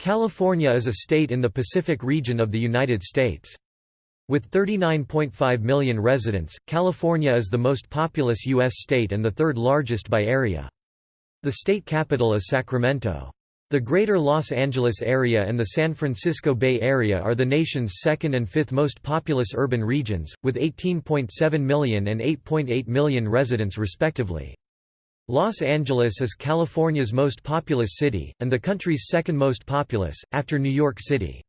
California is a state in the Pacific region of the United States. With 39.5 million residents, California is the most populous U.S. state and the third largest by area. The state capital is Sacramento. The Greater Los Angeles area and the San Francisco Bay Area are the nation's second and fifth most populous urban regions, with 18.7 million and 8.8 million residents respectively. Los Angeles is California's most populous city, and the country's second most populous, after New York City.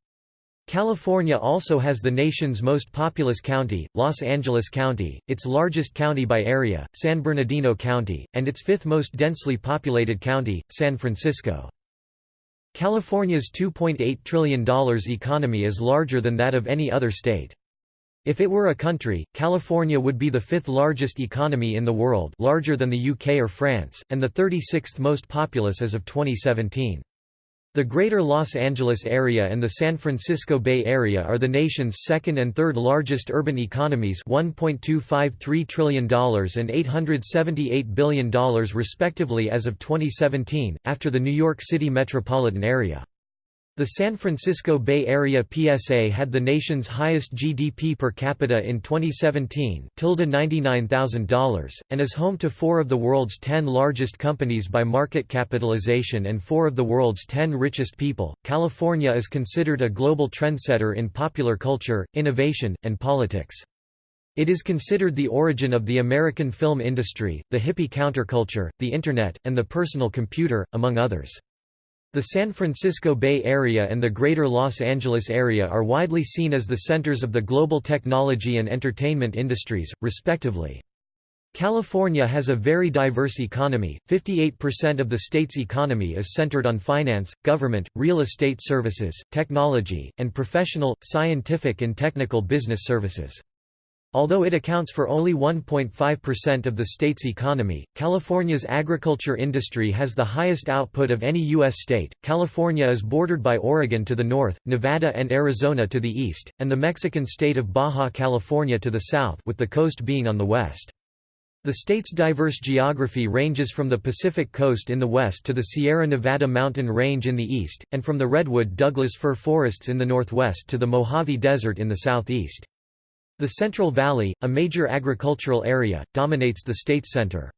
California also has the nation's most populous county, Los Angeles County, its largest county by area, San Bernardino County, and its fifth most densely populated county, San Francisco. California's $2.8 trillion economy is larger than that of any other state. If it were a country, California would be the fifth largest economy in the world larger than the UK or France, and the 36th most populous as of 2017. The Greater Los Angeles area and the San Francisco Bay Area are the nation's second and third largest urban economies $1.253 trillion and $878 billion respectively as of 2017, after the New York City metropolitan area. The San Francisco Bay Area PSA had the nation's highest GDP per capita in 2017 $99,000, and is home to four of the world's ten largest companies by market capitalization and four of the world's ten richest people. California is considered a global trendsetter in popular culture, innovation, and politics. It is considered the origin of the American film industry, the hippie counterculture, the Internet, and the personal computer, among others. The San Francisco Bay Area and the Greater Los Angeles area are widely seen as the centers of the global technology and entertainment industries, respectively. California has a very diverse economy, 58% of the state's economy is centered on finance, government, real estate services, technology, and professional, scientific and technical business services. Although it accounts for only 1.5% of the state's economy, California's agriculture industry has the highest output of any U.S. state. California is bordered by Oregon to the north, Nevada and Arizona to the east, and the Mexican state of Baja California to the south, with the coast being on the west. The state's diverse geography ranges from the Pacific coast in the west to the Sierra Nevada mountain range in the east, and from the redwood Douglas fir forests in the northwest to the Mojave Desert in the southeast. The Central Valley, a major agricultural area, dominates the state center.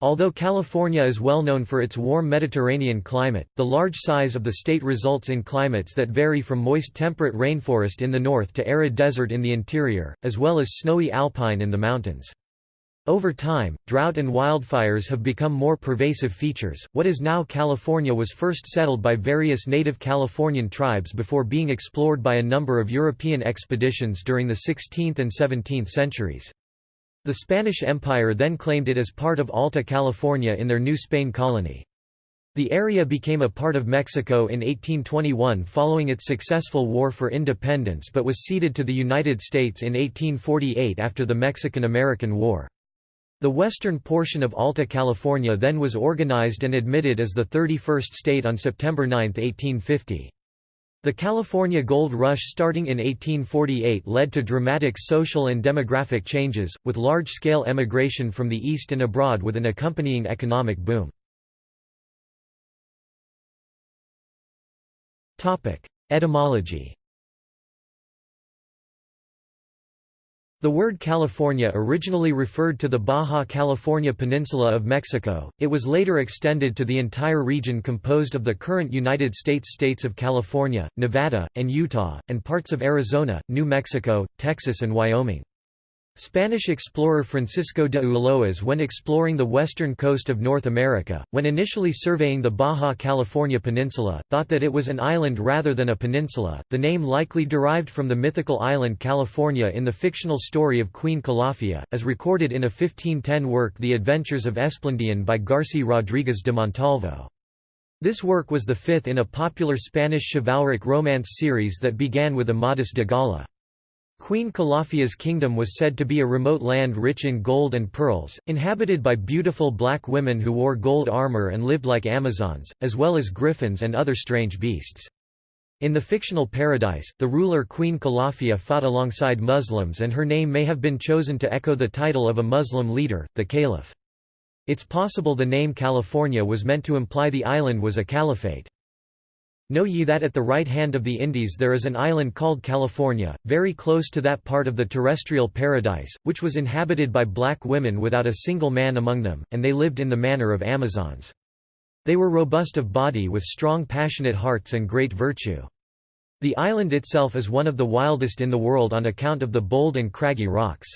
Although California is well known for its warm Mediterranean climate, the large size of the state results in climates that vary from moist temperate rainforest in the north to arid desert in the interior, as well as snowy alpine in the mountains. Over time, drought and wildfires have become more pervasive features. What is now California was first settled by various native Californian tribes before being explored by a number of European expeditions during the 16th and 17th centuries. The Spanish Empire then claimed it as part of Alta California in their New Spain colony. The area became a part of Mexico in 1821 following its successful war for independence but was ceded to the United States in 1848 after the Mexican–American War. The western portion of Alta California then was organized and admitted as the 31st state on September 9, 1850. The California Gold Rush starting in 1848 led to dramatic social and demographic changes, with large-scale emigration from the east and abroad with an accompanying economic boom. Etymology The word California originally referred to the Baja California peninsula of Mexico, it was later extended to the entire region composed of the current United States states of California, Nevada, and Utah, and parts of Arizona, New Mexico, Texas and Wyoming. Spanish explorer Francisco de Ulloas when exploring the western coast of North America, when initially surveying the Baja California peninsula, thought that it was an island rather than a peninsula, the name likely derived from the mythical island California in the fictional story of Queen Calafia, as recorded in a 1510 work The Adventures of Esplandian by Garci Rodriguez de Montalvo. This work was the fifth in a popular Spanish chivalric romance series that began with Amadis de Gaula. Queen Calafia's kingdom was said to be a remote land rich in gold and pearls, inhabited by beautiful black women who wore gold armor and lived like Amazons, as well as griffins and other strange beasts. In the fictional paradise, the ruler Queen Calafia fought alongside Muslims and her name may have been chosen to echo the title of a Muslim leader, the Caliph. It's possible the name California was meant to imply the island was a caliphate. Know ye that at the right hand of the Indies there is an island called California, very close to that part of the terrestrial paradise, which was inhabited by black women without a single man among them, and they lived in the manner of Amazons. They were robust of body with strong passionate hearts and great virtue. The island itself is one of the wildest in the world on account of the bold and craggy rocks.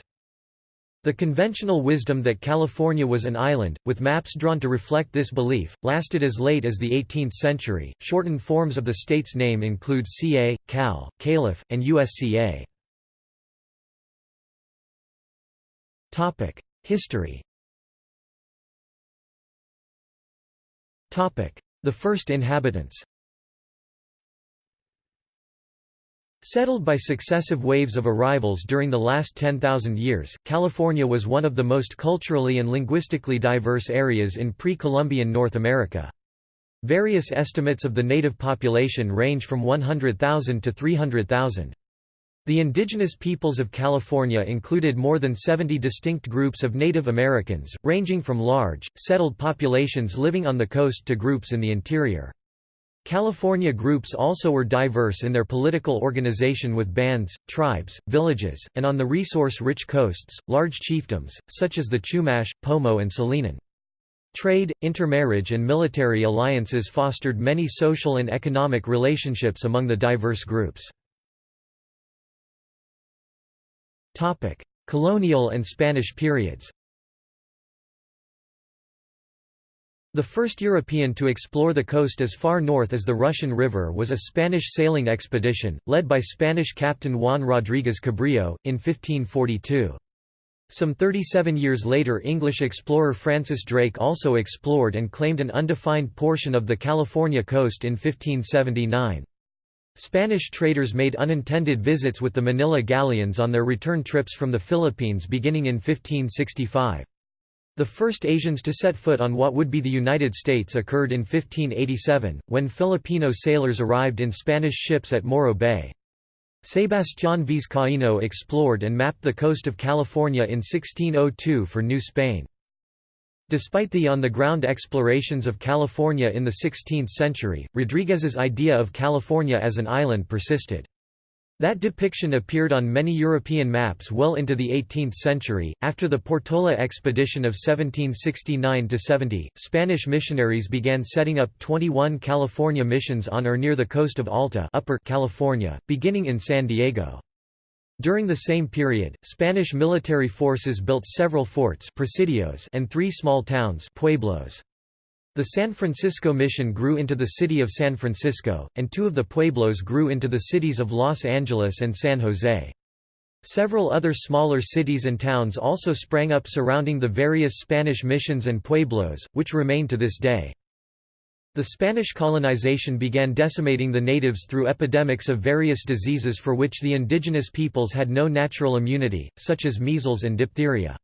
The conventional wisdom that California was an island, with maps drawn to reflect this belief, lasted as late as the 18th century. Shortened forms of the state's name include CA, Cal, Calif, and USCA. Topic: History. Topic: The first inhabitants. Settled by successive waves of arrivals during the last 10,000 years, California was one of the most culturally and linguistically diverse areas in pre-Columbian North America. Various estimates of the native population range from 100,000 to 300,000. The indigenous peoples of California included more than 70 distinct groups of Native Americans, ranging from large, settled populations living on the coast to groups in the interior. California groups also were diverse in their political organization with bands, tribes, villages, and on the resource-rich coasts, large chiefdoms, such as the Chumash, Pomo and Salinan. Trade, intermarriage and military alliances fostered many social and economic relationships among the diverse groups. Colonial and Spanish periods The first European to explore the coast as far north as the Russian River was a Spanish sailing expedition, led by Spanish captain Juan Rodríguez Cabrillo, in 1542. Some 37 years later English explorer Francis Drake also explored and claimed an undefined portion of the California coast in 1579. Spanish traders made unintended visits with the Manila galleons on their return trips from the Philippines beginning in 1565. The first Asians to set foot on what would be the United States occurred in 1587, when Filipino sailors arrived in Spanish ships at Morro Bay. Sebastián Vizcaíno explored and mapped the coast of California in 1602 for New Spain. Despite the on-the-ground explorations of California in the 16th century, Rodriguez's idea of California as an island persisted. That depiction appeared on many European maps well into the 18th century. After the Portola expedition of 1769 70, Spanish missionaries began setting up 21 California missions on or near the coast of Alta, Upper California, beginning in San Diego. During the same period, Spanish military forces built several forts presidios and three small towns pueblos. The San Francisco Mission grew into the city of San Francisco, and two of the pueblos grew into the cities of Los Angeles and San Jose. Several other smaller cities and towns also sprang up surrounding the various Spanish missions and pueblos, which remain to this day. The Spanish colonization began decimating the natives through epidemics of various diseases for which the indigenous peoples had no natural immunity, such as measles and diphtheria.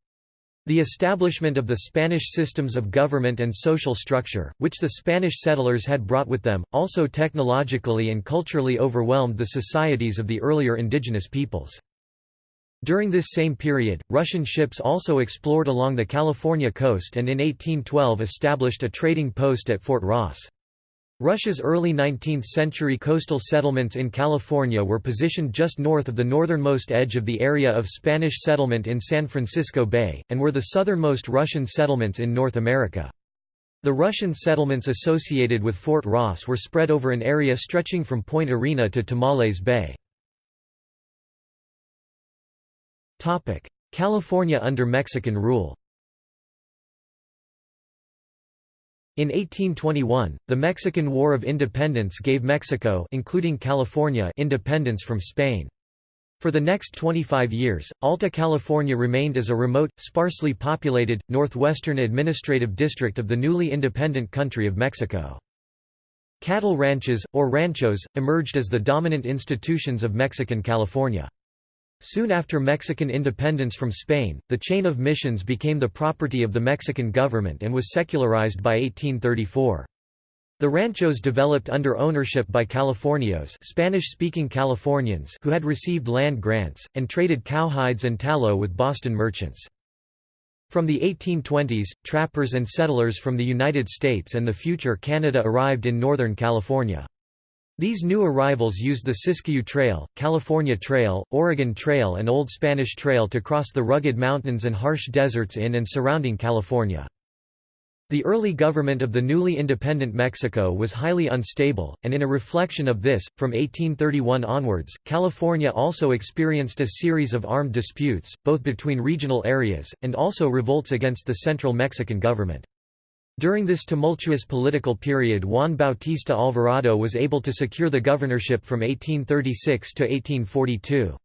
The establishment of the Spanish systems of government and social structure, which the Spanish settlers had brought with them, also technologically and culturally overwhelmed the societies of the earlier indigenous peoples. During this same period, Russian ships also explored along the California coast and in 1812 established a trading post at Fort Ross. Russia's early 19th-century coastal settlements in California were positioned just north of the northernmost edge of the area of Spanish settlement in San Francisco Bay, and were the southernmost Russian settlements in North America. The Russian settlements associated with Fort Ross were spread over an area stretching from Point Arena to Tomales Bay. California under Mexican rule In 1821, the Mexican War of Independence gave Mexico including California independence from Spain. For the next 25 years, Alta California remained as a remote, sparsely populated, northwestern administrative district of the newly independent country of Mexico. Cattle ranches, or ranchos, emerged as the dominant institutions of Mexican California. Soon after Mexican independence from Spain, the chain of missions became the property of the Mexican government and was secularized by 1834. The ranchos developed under ownership by Californios Spanish-speaking Californians who had received land grants, and traded cowhides and tallow with Boston merchants. From the 1820s, trappers and settlers from the United States and the future Canada arrived in Northern California. These new arrivals used the Siskiyou Trail, California Trail, Oregon Trail and Old Spanish Trail to cross the rugged mountains and harsh deserts in and surrounding California. The early government of the newly independent Mexico was highly unstable, and in a reflection of this, from 1831 onwards, California also experienced a series of armed disputes, both between regional areas, and also revolts against the central Mexican government. During this tumultuous political period Juan Bautista Alvarado was able to secure the governorship from 1836 to 1842.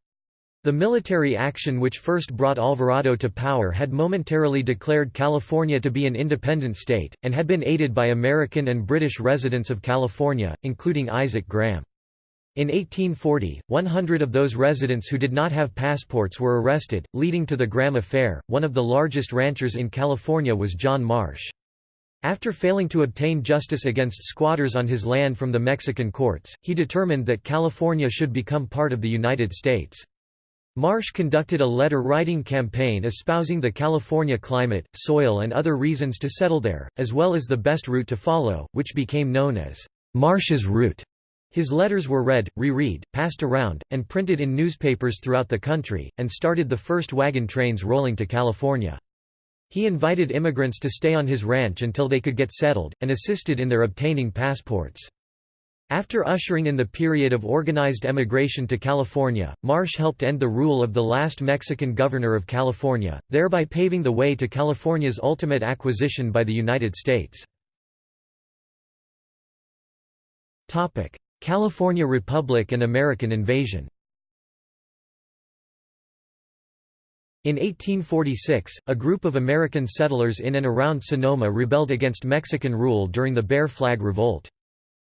The military action which first brought Alvarado to power had momentarily declared California to be an independent state, and had been aided by American and British residents of California, including Isaac Graham. In 1840, 100 of those residents who did not have passports were arrested, leading to the Graham Affair. One of the largest ranchers in California was John Marsh. After failing to obtain justice against squatters on his land from the Mexican courts, he determined that California should become part of the United States. Marsh conducted a letter-writing campaign espousing the California climate, soil and other reasons to settle there, as well as the best route to follow, which became known as Marsh's Route. His letters were read, reread, passed around, and printed in newspapers throughout the country, and started the first wagon trains rolling to California. He invited immigrants to stay on his ranch until they could get settled, and assisted in their obtaining passports. After ushering in the period of organized emigration to California, Marsh helped end the rule of the last Mexican governor of California, thereby paving the way to California's ultimate acquisition by the United States. California Republic and American invasion In 1846, a group of American settlers in and around Sonoma rebelled against Mexican rule during the Bear Flag Revolt.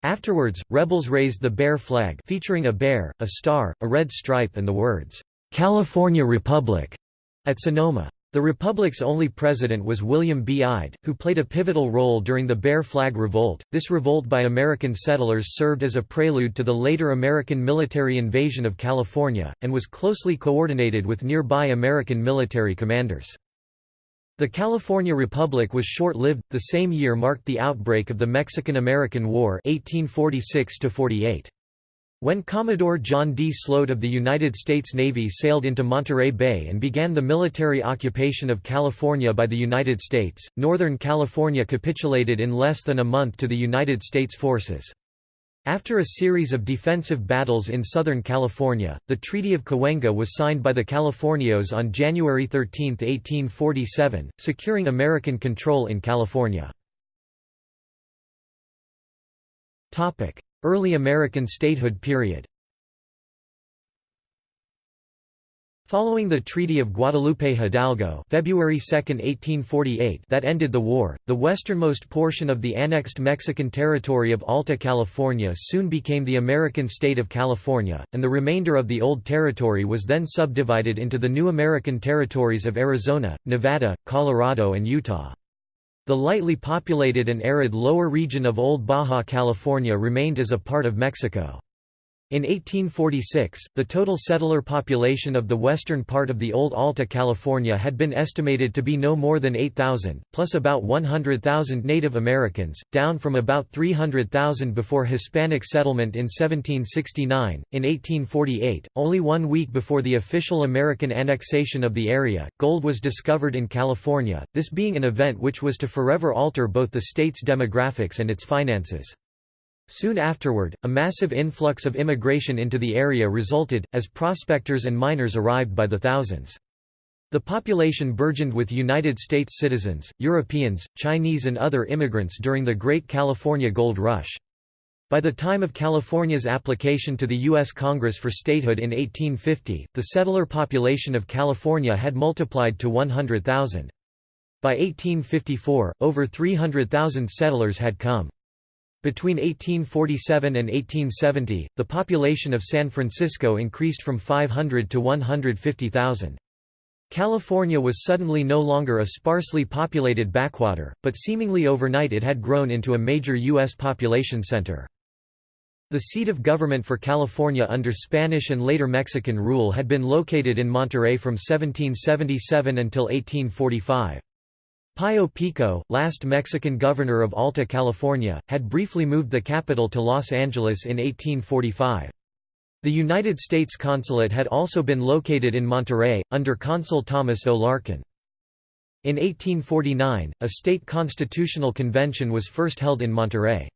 Afterwards, rebels raised the bear flag featuring a bear, a star, a red stripe and the words, "'California Republic' at Sonoma. The Republic's only president was William B. Ide, who played a pivotal role during the Bear Flag Revolt. This revolt by American settlers served as a prelude to the later American military invasion of California, and was closely coordinated with nearby American military commanders. The California Republic was short-lived, the same year marked the outbreak of the Mexican–American War 1846 -48. When Commodore John D. Sloat of the United States Navy sailed into Monterey Bay and began the military occupation of California by the United States, Northern California capitulated in less than a month to the United States forces. After a series of defensive battles in Southern California, the Treaty of Cahuenga was signed by the Californios on January 13, 1847, securing American control in California. Early American statehood period Following the Treaty of Guadalupe Hidalgo February 2, 1848 that ended the war, the westernmost portion of the annexed Mexican territory of Alta California soon became the American state of California, and the remainder of the old territory was then subdivided into the new American territories of Arizona, Nevada, Colorado and Utah. The lightly populated and arid lower region of Old Baja California remained as a part of Mexico. In 1846, the total settler population of the western part of the old Alta California had been estimated to be no more than 8,000, plus about 100,000 Native Americans, down from about 300,000 before Hispanic settlement in 1769. In 1848, only one week before the official American annexation of the area, gold was discovered in California, this being an event which was to forever alter both the state's demographics and its finances. Soon afterward, a massive influx of immigration into the area resulted, as prospectors and miners arrived by the thousands. The population burgeoned with United States citizens, Europeans, Chinese and other immigrants during the Great California Gold Rush. By the time of California's application to the U.S. Congress for statehood in 1850, the settler population of California had multiplied to 100,000. By 1854, over 300,000 settlers had come. Between 1847 and 1870, the population of San Francisco increased from 500 to 150,000. California was suddenly no longer a sparsely populated backwater, but seemingly overnight it had grown into a major U.S. population center. The seat of government for California under Spanish and later Mexican rule had been located in Monterey from 1777 until 1845. Pío Pico, last Mexican governor of Alta California, had briefly moved the capital to Los Angeles in 1845. The United States consulate had also been located in Monterey, under Consul Thomas O. Larkin. In 1849, a state constitutional convention was first held in Monterey.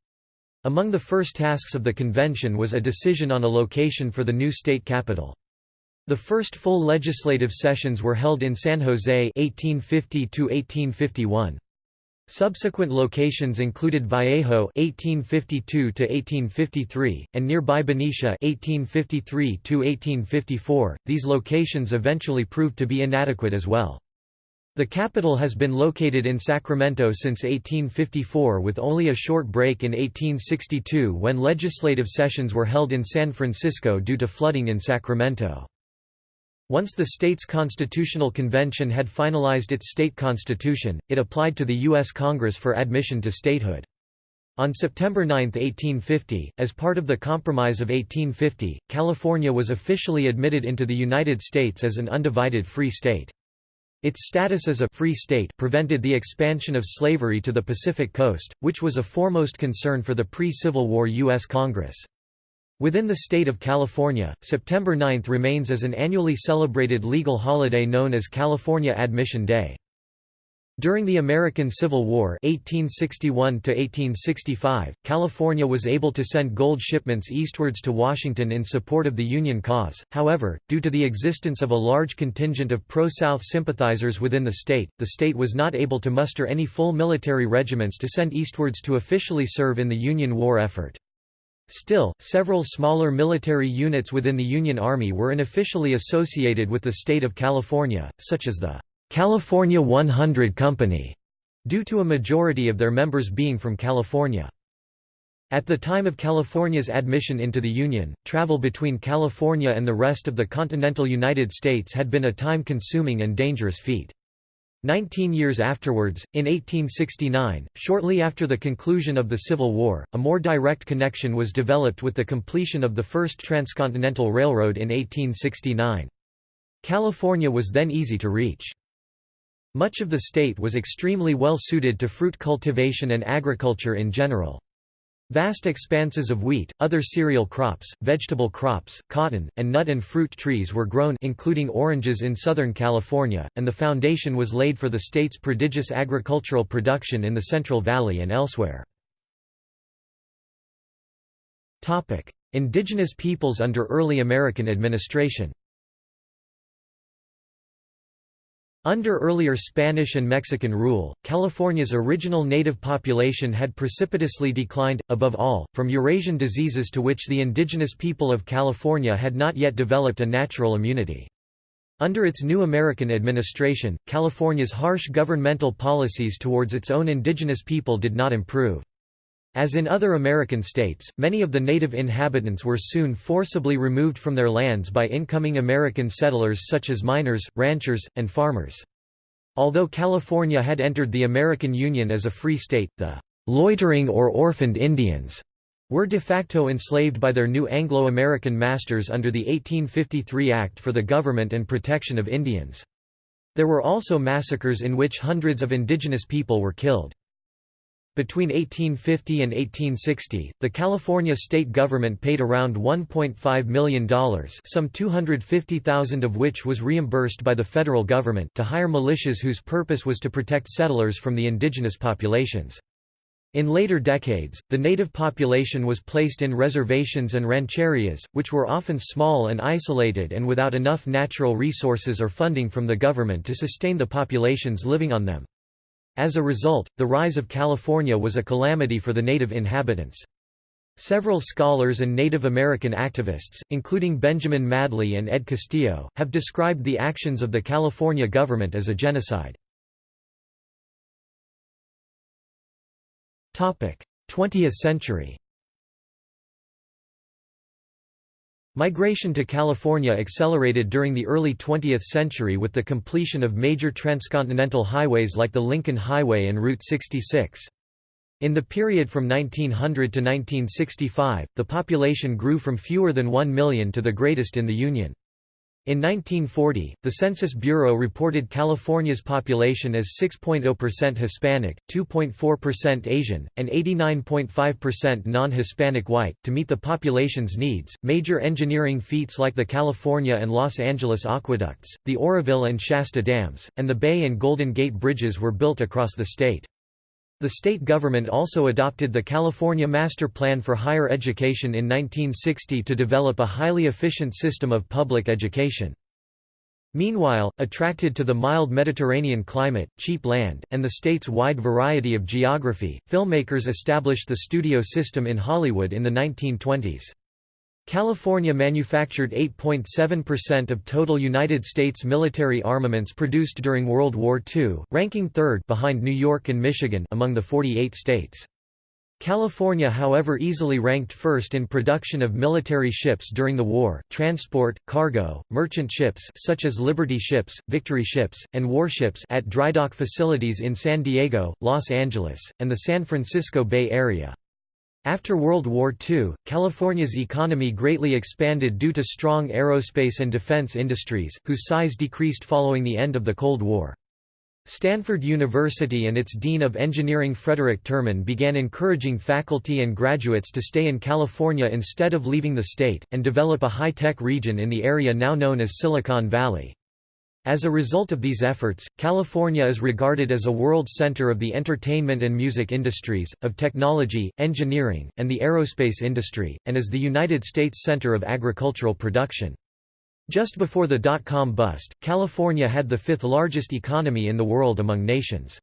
Among the first tasks of the convention was a decision on a location for the new state capital. The first full legislative sessions were held in San Jose 1850 Subsequent locations included Vallejo (1852–1853) and nearby Benicia (1853–1854). These locations eventually proved to be inadequate as well. The capital has been located in Sacramento since 1854 with only a short break in 1862 when legislative sessions were held in San Francisco due to flooding in Sacramento. Once the state's constitutional convention had finalized its state constitution, it applied to the U.S. Congress for admission to statehood. On September 9, 1850, as part of the Compromise of 1850, California was officially admitted into the United States as an undivided free state. Its status as a free state prevented the expansion of slavery to the Pacific coast, which was a foremost concern for the pre-Civil War U.S. Congress. Within the state of California, September 9 remains as an annually celebrated legal holiday known as California Admission Day. During the American Civil War 1861 California was able to send gold shipments eastwards to Washington in support of the Union cause, however, due to the existence of a large contingent of pro-South sympathizers within the state, the state was not able to muster any full military regiments to send eastwards to officially serve in the Union war effort. Still, several smaller military units within the Union Army were unofficially associated with the state of California, such as the California 100 Company, due to a majority of their members being from California. At the time of California's admission into the Union, travel between California and the rest of the continental United States had been a time-consuming and dangerous feat. Nineteen years afterwards, in 1869, shortly after the conclusion of the Civil War, a more direct connection was developed with the completion of the first transcontinental railroad in 1869. California was then easy to reach. Much of the state was extremely well suited to fruit cultivation and agriculture in general. Vast expanses of wheat, other cereal crops, vegetable crops, cotton, and nut and fruit trees were grown including oranges in Southern California, and the foundation was laid for the state's prodigious agricultural production in the Central Valley and elsewhere. Indigenous peoples under early American administration Under earlier Spanish and Mexican rule, California's original native population had precipitously declined, above all, from Eurasian diseases to which the indigenous people of California had not yet developed a natural immunity. Under its new American administration, California's harsh governmental policies towards its own indigenous people did not improve. As in other American states, many of the native inhabitants were soon forcibly removed from their lands by incoming American settlers such as miners, ranchers, and farmers. Although California had entered the American Union as a free state, the loitering or orphaned Indians were de facto enslaved by their new Anglo-American masters under the 1853 Act for the Government and Protection of Indians. There were also massacres in which hundreds of indigenous people were killed. Between 1850 and 1860, the California state government paid around $1.5 million some 250,000 of which was reimbursed by the federal government to hire militias whose purpose was to protect settlers from the indigenous populations. In later decades, the native population was placed in reservations and rancherias, which were often small and isolated and without enough natural resources or funding from the government to sustain the populations living on them. As a result, the rise of California was a calamity for the native inhabitants. Several scholars and Native American activists, including Benjamin Madley and Ed Castillo, have described the actions of the California government as a genocide. 20th century Migration to California accelerated during the early 20th century with the completion of major transcontinental highways like the Lincoln Highway and Route 66. In the period from 1900 to 1965, the population grew from fewer than 1 million to the greatest in the Union. In 1940, the Census Bureau reported California's population as 6.0% Hispanic, 2.4% Asian, and 89.5% non-Hispanic white. To meet the population's needs, major engineering feats like the California and Los Angeles aqueducts, the Oroville and Shasta dams, and the Bay and Golden Gate bridges were built across the state. The state government also adopted the California Master Plan for Higher Education in 1960 to develop a highly efficient system of public education. Meanwhile, attracted to the mild Mediterranean climate, cheap land, and the state's wide variety of geography, filmmakers established the studio system in Hollywood in the 1920s. California manufactured 8.7% of total United States military armaments produced during World War II, ranking third behind New York and Michigan among the 48 states. California however easily ranked first in production of military ships during the war, transport, cargo, merchant ships such as Liberty ships, Victory ships, and warships at drydock facilities in San Diego, Los Angeles, and the San Francisco Bay Area. After World War II, California's economy greatly expanded due to strong aerospace and defense industries, whose size decreased following the end of the Cold War. Stanford University and its Dean of Engineering Frederick Terman began encouraging faculty and graduates to stay in California instead of leaving the state, and develop a high-tech region in the area now known as Silicon Valley. As a result of these efforts, California is regarded as a world center of the entertainment and music industries, of technology, engineering, and the aerospace industry, and as the United States center of agricultural production. Just before the dot-com bust, California had the fifth largest economy in the world among nations.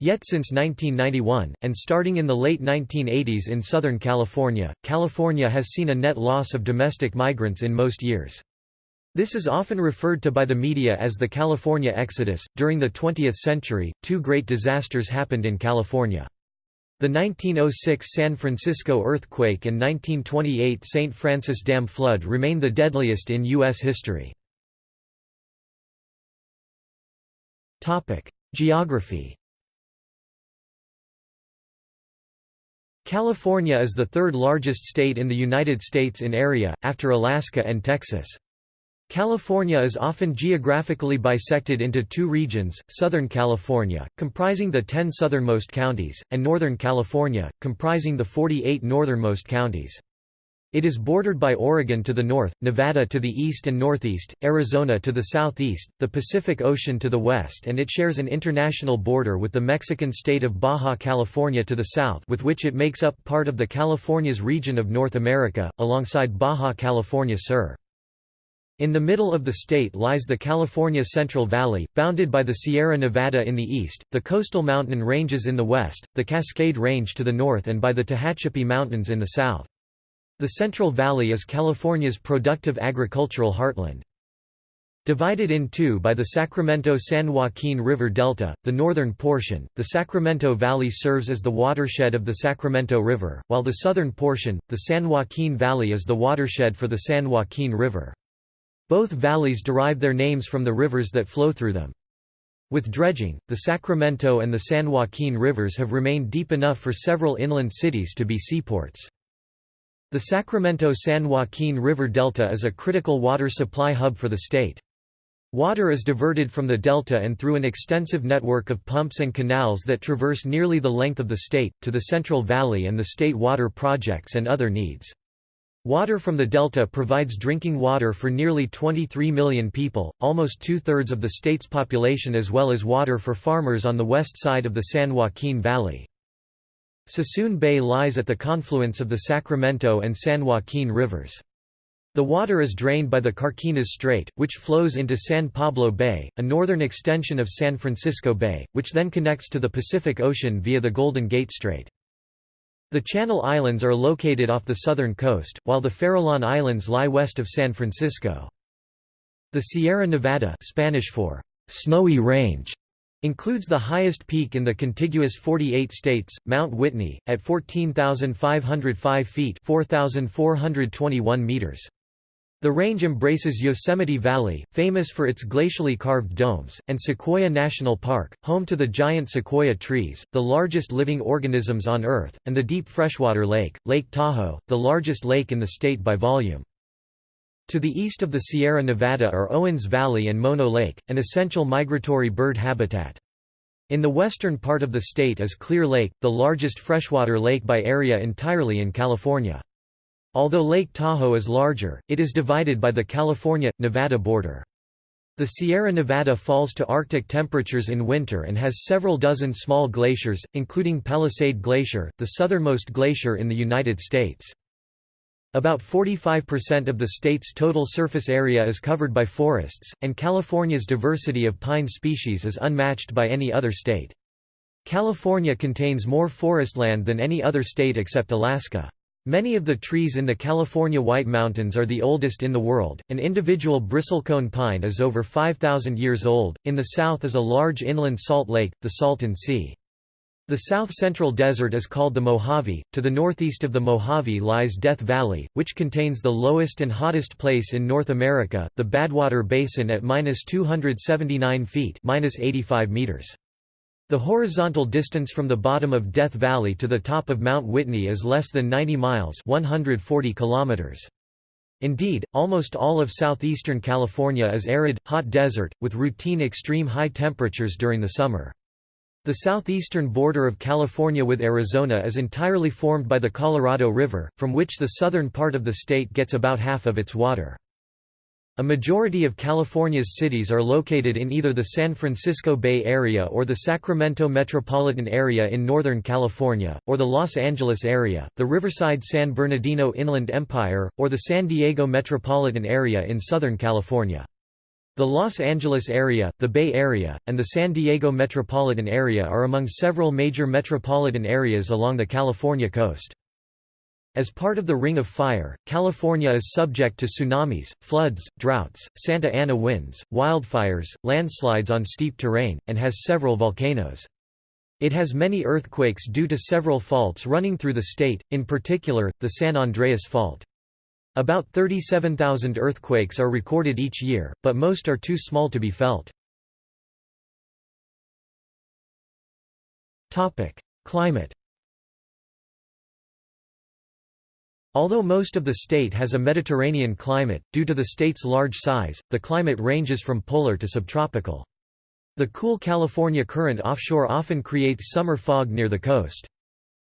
Yet since 1991, and starting in the late 1980s in Southern California, California has seen a net loss of domestic migrants in most years. This is often referred to by the media as the California Exodus. During the 20th century, two great disasters happened in California. The 1906 San Francisco earthquake and 1928 St. Francis Dam flood remain the deadliest in U.S. history. Geography California is the third largest state in the United States in area, after Alaska and Texas. California is often geographically bisected into two regions, Southern California, comprising the 10 southernmost counties, and Northern California, comprising the 48 northernmost counties. It is bordered by Oregon to the north, Nevada to the east and northeast, Arizona to the southeast, the Pacific Ocean to the west and it shares an international border with the Mexican state of Baja California to the south with which it makes up part of the Californias region of North America, alongside Baja California Sur. In the middle of the state lies the California Central Valley, bounded by the Sierra Nevada in the east, the coastal mountain ranges in the west, the Cascade Range to the north and by the Tehachapi Mountains in the south. The Central Valley is California's productive agricultural heartland. Divided in two by the Sacramento-San Joaquin River Delta, the northern portion, the Sacramento Valley serves as the watershed of the Sacramento River, while the southern portion, the San Joaquin Valley is the watershed for the San Joaquin River. Both valleys derive their names from the rivers that flow through them. With dredging, the Sacramento and the San Joaquin rivers have remained deep enough for several inland cities to be seaports. The Sacramento-San Joaquin River Delta is a critical water supply hub for the state. Water is diverted from the delta and through an extensive network of pumps and canals that traverse nearly the length of the state, to the Central Valley and the state water projects and other needs. Water from the delta provides drinking water for nearly 23 million people, almost two-thirds of the state's population as well as water for farmers on the west side of the San Joaquin Valley. Suisun Bay lies at the confluence of the Sacramento and San Joaquin rivers. The water is drained by the Carquinez Strait, which flows into San Pablo Bay, a northern extension of San Francisco Bay, which then connects to the Pacific Ocean via the Golden Gate Strait. The Channel Islands are located off the southern coast, while the Farallon Islands lie west of San Francisco. The Sierra Nevada Spanish for Snowy Range includes the highest peak in the contiguous 48 states, Mount Whitney, at 14,505 feet 4,421 meters. The range embraces Yosemite Valley, famous for its glacially carved domes, and Sequoia National Park, home to the giant sequoia trees, the largest living organisms on Earth, and the deep freshwater lake, Lake Tahoe, the largest lake in the state by volume. To the east of the Sierra Nevada are Owens Valley and Mono Lake, an essential migratory bird habitat. In the western part of the state is Clear Lake, the largest freshwater lake by area entirely in California. Although Lake Tahoe is larger, it is divided by the California-Nevada border. The Sierra Nevada falls to Arctic temperatures in winter and has several dozen small glaciers, including Palisade Glacier, the southernmost glacier in the United States. About 45% of the state's total surface area is covered by forests, and California's diversity of pine species is unmatched by any other state. California contains more forest land than any other state except Alaska. Many of the trees in the California White Mountains are the oldest in the world. An individual bristlecone pine is over 5,000 years old. In the south is a large inland salt lake, the Salton Sea. The south-central desert is called the Mojave. To the northeast of the Mojave lies Death Valley, which contains the lowest and hottest place in North America, the Badwater Basin at -279 feet (-85 meters). The horizontal distance from the bottom of Death Valley to the top of Mount Whitney is less than 90 miles 140 kilometers. Indeed, almost all of southeastern California is arid, hot desert, with routine extreme high temperatures during the summer. The southeastern border of California with Arizona is entirely formed by the Colorado River, from which the southern part of the state gets about half of its water. A majority of California's cities are located in either the San Francisco Bay Area or the Sacramento metropolitan area in Northern California, or the Los Angeles area, the Riverside-San Bernardino Inland Empire, or the San Diego metropolitan area in Southern California. The Los Angeles area, the Bay Area, and the San Diego metropolitan area are among several major metropolitan areas along the California coast. As part of the Ring of Fire, California is subject to tsunamis, floods, droughts, Santa Ana winds, wildfires, landslides on steep terrain, and has several volcanoes. It has many earthquakes due to several faults running through the state, in particular, the San Andreas Fault. About 37,000 earthquakes are recorded each year, but most are too small to be felt. Climate Although most of the state has a Mediterranean climate, due to the state's large size, the climate ranges from polar to subtropical. The cool California current offshore often creates summer fog near the coast.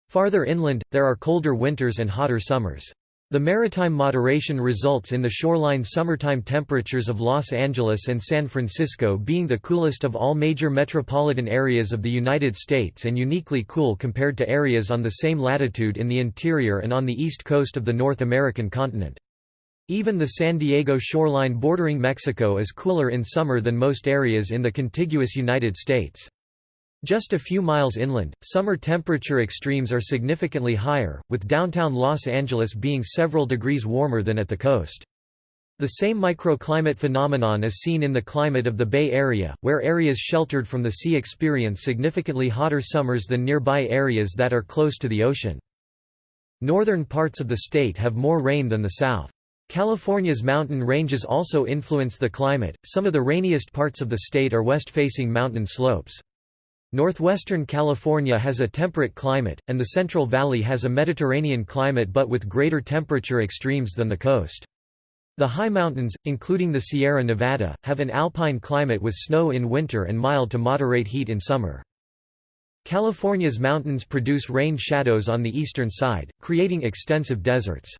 Farther inland, there are colder winters and hotter summers. The maritime moderation results in the shoreline summertime temperatures of Los Angeles and San Francisco being the coolest of all major metropolitan areas of the United States and uniquely cool compared to areas on the same latitude in the interior and on the east coast of the North American continent. Even the San Diego shoreline bordering Mexico is cooler in summer than most areas in the contiguous United States. Just a few miles inland, summer temperature extremes are significantly higher, with downtown Los Angeles being several degrees warmer than at the coast. The same microclimate phenomenon is seen in the climate of the Bay Area, where areas sheltered from the sea experience significantly hotter summers than nearby areas that are close to the ocean. Northern parts of the state have more rain than the south. California's mountain ranges also influence the climate, some of the rainiest parts of the state are west-facing mountain slopes. Northwestern California has a temperate climate, and the Central Valley has a Mediterranean climate but with greater temperature extremes than the coast. The high mountains, including the Sierra Nevada, have an alpine climate with snow in winter and mild to moderate heat in summer. California's mountains produce rain shadows on the eastern side, creating extensive deserts.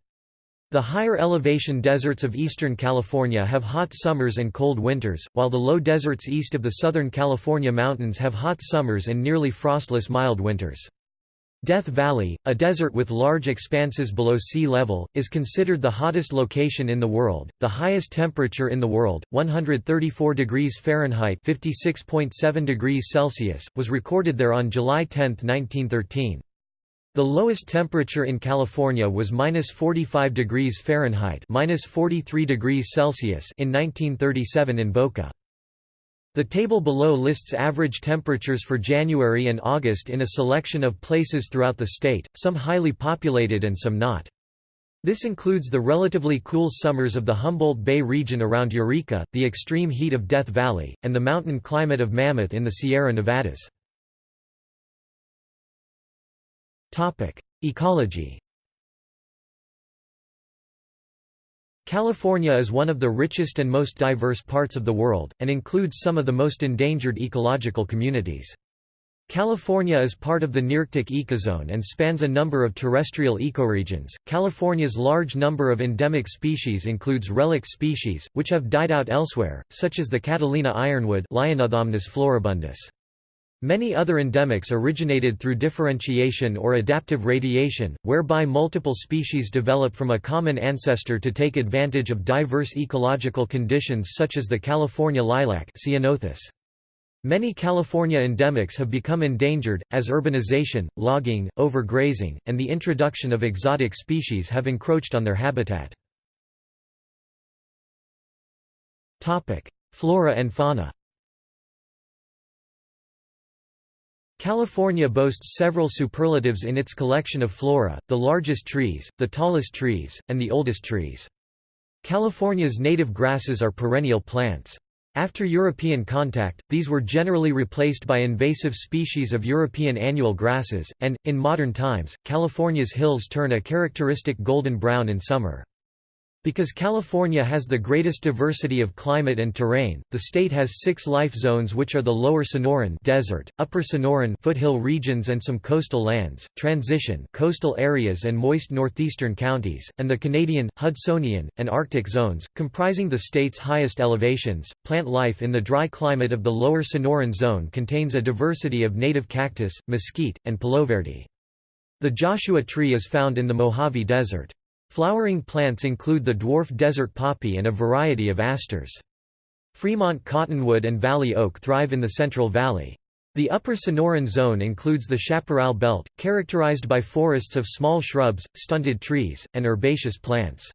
The higher elevation deserts of eastern California have hot summers and cold winters, while the low deserts east of the southern California mountains have hot summers and nearly frostless mild winters. Death Valley, a desert with large expanses below sea level, is considered the hottest location in the world. The highest temperature in the world, 134 degrees Fahrenheit (56.7 degrees Celsius), was recorded there on July 10, 1913. The lowest temperature in California was minus 45 degrees Fahrenheit minus 43 degrees Celsius in 1937 in Boca. The table below lists average temperatures for January and August in a selection of places throughout the state, some highly populated and some not. This includes the relatively cool summers of the Humboldt Bay region around Eureka, the extreme heat of Death Valley, and the mountain climate of Mammoth in the Sierra Nevadas. Ecology California is one of the richest and most diverse parts of the world, and includes some of the most endangered ecological communities. California is part of the Nearctic ecozone and spans a number of terrestrial ecoregions. California's large number of endemic species includes relic species, which have died out elsewhere, such as the Catalina ironwood floribundus. Many other endemics originated through differentiation or adaptive radiation, whereby multiple species develop from a common ancestor to take advantage of diverse ecological conditions such as the California lilac. Many California endemics have become endangered, as urbanization, logging, overgrazing, and the introduction of exotic species have encroached on their habitat. Flora and fauna California boasts several superlatives in its collection of flora, the largest trees, the tallest trees, and the oldest trees. California's native grasses are perennial plants. After European contact, these were generally replaced by invasive species of European annual grasses, and, in modern times, California's hills turn a characteristic golden brown in summer. Because California has the greatest diversity of climate and terrain, the state has six life zones which are the Lower Sonoran desert, Upper Sonoran foothill regions and some coastal lands, Transition coastal areas and moist northeastern counties, and the Canadian, Hudsonian, and Arctic zones, comprising the state's highest elevations. Plant life in the dry climate of the Lower Sonoran zone contains a diversity of native cactus, mesquite, and paloverde. The Joshua tree is found in the Mojave Desert. Flowering plants include the dwarf desert poppy and a variety of asters. Fremont cottonwood and valley oak thrive in the Central Valley. The upper Sonoran zone includes the chaparral belt, characterized by forests of small shrubs, stunted trees, and herbaceous plants.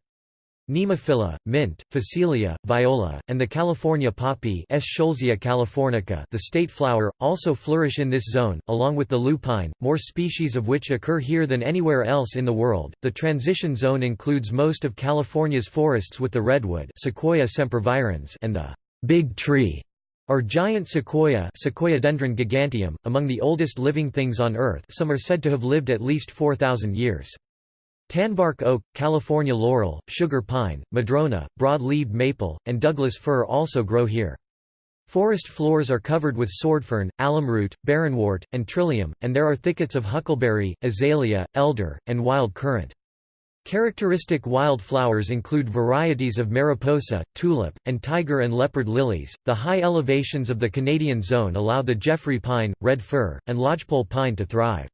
Nemophila, mint, phacelia, viola, and the California poppy californica the state flower, also flourish in this zone, along with the lupine, more species of which occur here than anywhere else in the world. The transition zone includes most of California's forests with the redwood Sequoia sempervirens and the big tree, or giant sequoia Sequoiadendron giganteum, among the oldest living things on Earth some are said to have lived at least 4,000 years. Tanbark oak, California laurel, sugar pine, madrona, broad-leaved maple, and Douglas fir also grow here. Forest floors are covered with swordfern, alumroot, barrenwort, and trillium, and there are thickets of huckleberry, azalea, elder, and wild currant. Characteristic wildflowers include varieties of mariposa, tulip, and tiger and leopard lilies. The high elevations of the Canadian zone allow the Jeffrey pine, red fir, and lodgepole pine to thrive.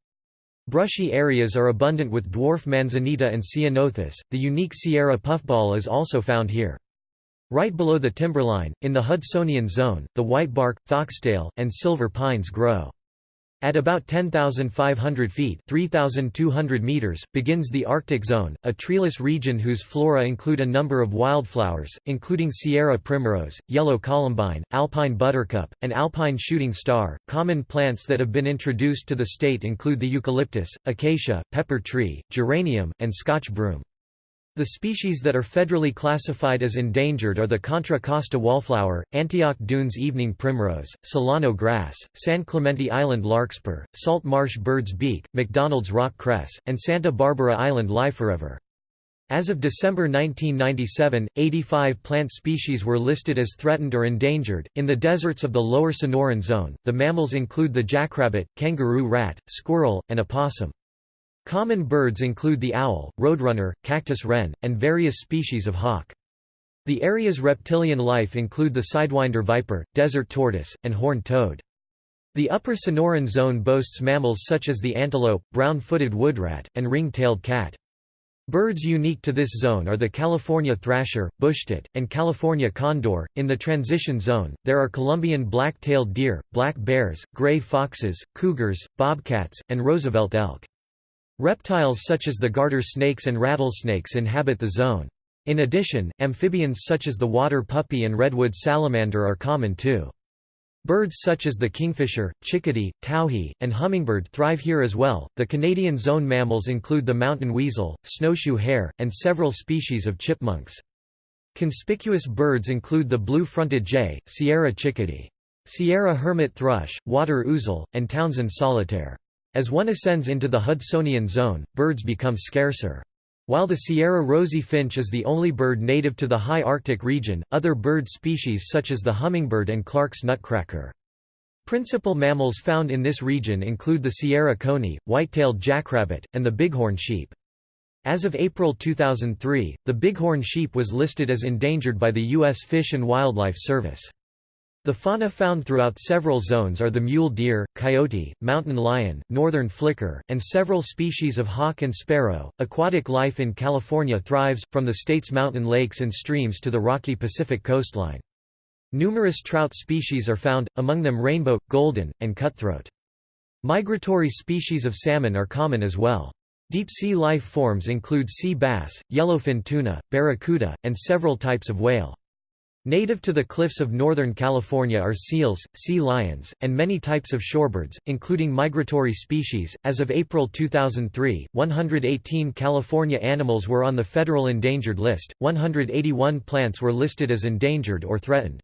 Brushy areas are abundant with dwarf manzanita and ceanothus. The unique Sierra puffball is also found here. Right below the timberline, in the Hudsonian zone, the whitebark, foxtail, and silver pines grow. At about 10,500 feet 3,200 meters, begins the Arctic zone, a treeless region whose flora include a number of wildflowers, including Sierra primrose, yellow columbine, alpine buttercup, and alpine shooting star. Common plants that have been introduced to the state include the eucalyptus, acacia, pepper tree, geranium, and Scotch broom. The species that are federally classified as endangered are the Contra Costa wallflower, Antioch Dunes evening primrose, Solano grass, San Clemente Island larkspur, salt marsh bird's beak, McDonald's rock cress, and Santa Barbara Island liveforever. As of December 1997, 85 plant species were listed as threatened or endangered. In the deserts of the lower Sonoran zone, the mammals include the jackrabbit, kangaroo rat, squirrel, and opossum. Common birds include the owl, roadrunner, cactus wren, and various species of hawk. The area's reptilian life include the sidewinder viper, desert tortoise, and horned toad. The upper Sonoran zone boasts mammals such as the antelope, brown-footed woodrat, and ring-tailed cat. Birds unique to this zone are the California thrasher, bushtit, and California condor. In the transition zone, there are Columbian black-tailed deer, black bears, gray foxes, cougars, bobcats, and Roosevelt elk. Reptiles such as the garter snakes and rattlesnakes inhabit the zone. In addition, amphibians such as the water puppy and redwood salamander are common too. Birds such as the kingfisher, chickadee, towhee, and hummingbird thrive here as well. The Canadian zone mammals include the mountain weasel, snowshoe hare, and several species of chipmunks. Conspicuous birds include the blue-fronted jay, Sierra chickadee, Sierra hermit thrush, water ouzel, and Townsend solitaire. As one ascends into the Hudsonian zone, birds become scarcer. While the Sierra rosy finch is the only bird native to the high Arctic region, other bird species such as the hummingbird and Clark's nutcracker. Principal mammals found in this region include the Sierra coney, white-tailed jackrabbit, and the bighorn sheep. As of April 2003, the bighorn sheep was listed as endangered by the U.S. Fish and Wildlife Service. The fauna found throughout several zones are the mule deer, coyote, mountain lion, northern flicker, and several species of hawk and sparrow. Aquatic life in California thrives, from the state's mountain lakes and streams to the rocky Pacific coastline. Numerous trout species are found, among them rainbow, golden, and cutthroat. Migratory species of salmon are common as well. Deep-sea life forms include sea bass, yellowfin tuna, barracuda, and several types of whale. Native to the cliffs of Northern California are seals, sea lions, and many types of shorebirds, including migratory species. As of April 2003, 118 California animals were on the federal endangered list, 181 plants were listed as endangered or threatened.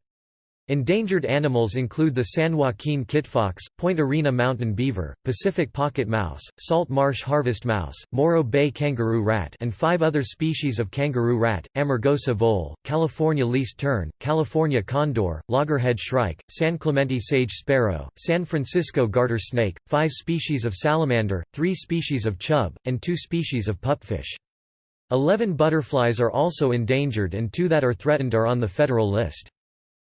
Endangered animals include the San Joaquin kitfox, Point Arena mountain beaver, Pacific pocket mouse, salt marsh harvest mouse, Morro Bay kangaroo rat and five other species of kangaroo rat, Amargosa vole, California least tern, California condor, loggerhead shrike, San Clemente sage sparrow, San Francisco garter snake, five species of salamander, three species of chub, and two species of pupfish. Eleven butterflies are also endangered and two that are threatened are on the federal list.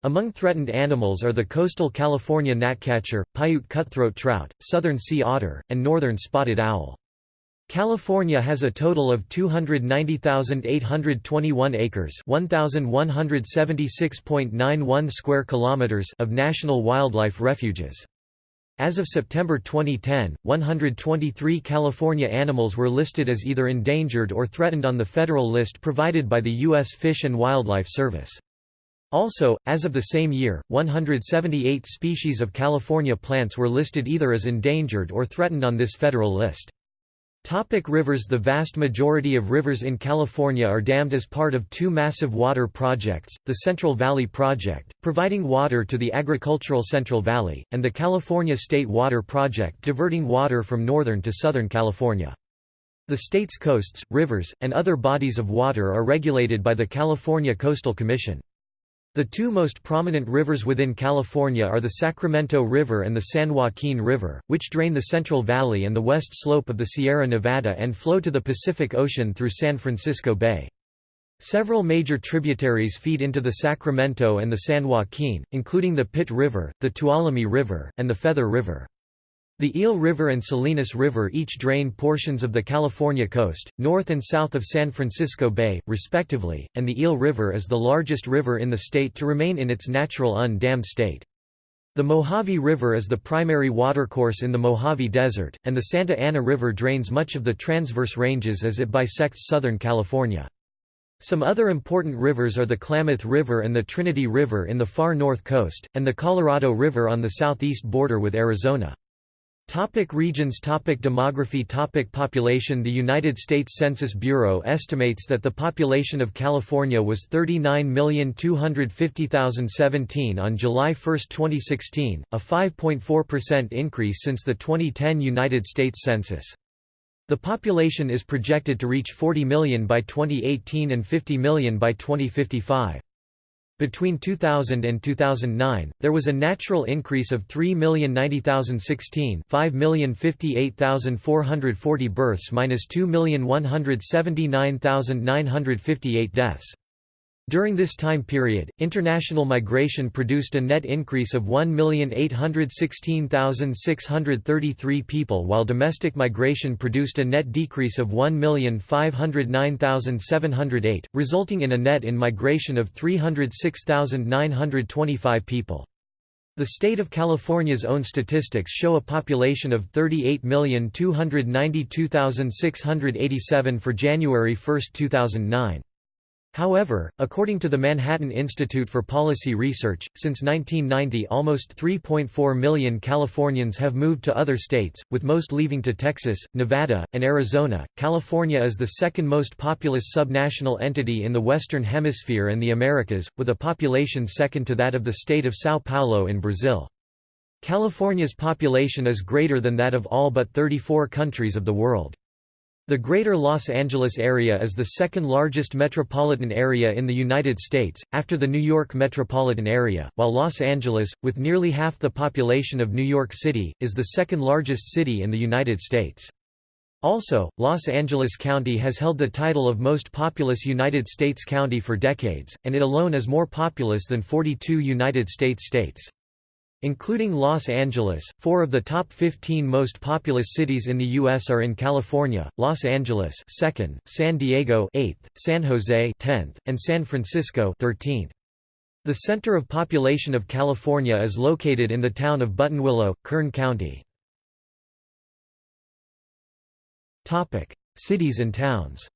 Among threatened animals are the coastal California gnatcatcher, Paiute cutthroat trout, southern sea otter, and northern spotted owl. California has a total of 290,821 acres, 1176.91 square kilometers of national wildlife refuges. As of September 2010, 123 California animals were listed as either endangered or threatened on the federal list provided by the U.S. Fish and Wildlife Service. Also, as of the same year, 178 species of California plants were listed either as endangered or threatened on this federal list. Topic rivers The vast majority of rivers in California are dammed as part of two massive water projects, the Central Valley Project, providing water to the agricultural Central Valley, and the California State Water Project diverting water from northern to southern California. The state's coasts, rivers, and other bodies of water are regulated by the California Coastal Commission. The two most prominent rivers within California are the Sacramento River and the San Joaquin River, which drain the Central Valley and the west slope of the Sierra Nevada and flow to the Pacific Ocean through San Francisco Bay. Several major tributaries feed into the Sacramento and the San Joaquin, including the Pit River, the Tuolumne River, and the Feather River. The Eel River and Salinas River each drain portions of the California coast, north and south of San Francisco Bay, respectively, and the Eel River is the largest river in the state to remain in its natural undammed state. The Mojave River is the primary watercourse in the Mojave Desert, and the Santa Ana River drains much of the transverse ranges as it bisects Southern California. Some other important rivers are the Klamath River and the Trinity River in the far north coast, and the Colorado River on the southeast border with Arizona. Topic regions Topic Demography Topic Population The United States Census Bureau estimates that the population of California was 39,250,017 on July 1, 2016, a 5.4% increase since the 2010 United States Census. The population is projected to reach 40 million by 2018 and 50 million by 2055. Between 2000 and 2009, there was a natural increase of 3,090,016 5,058,440 births minus 2,179,958 deaths. During this time period, international migration produced a net increase of 1,816,633 people while domestic migration produced a net decrease of 1,509,708, resulting in a net in migration of 306,925 people. The state of California's own statistics show a population of 38,292,687 for January 1, 2009. However, according to the Manhattan Institute for Policy Research, since 1990 almost 3.4 million Californians have moved to other states, with most leaving to Texas, Nevada, and Arizona. California is the second most populous subnational entity in the Western Hemisphere and the Americas, with a population second to that of the state of São Paulo in Brazil. California's population is greater than that of all but 34 countries of the world. The Greater Los Angeles area is the second largest metropolitan area in the United States, after the New York metropolitan area, while Los Angeles, with nearly half the population of New York City, is the second largest city in the United States. Also, Los Angeles County has held the title of most populous United States county for decades, and it alone is more populous than 42 United States states. Including Los Angeles, four of the top 15 most populous cities in the U.S. are in California, Los Angeles 2nd, San Diego 8th, San Jose 10th, and San Francisco 13th. The center of population of California is located in the town of Buttonwillow, Kern County. Cities and towns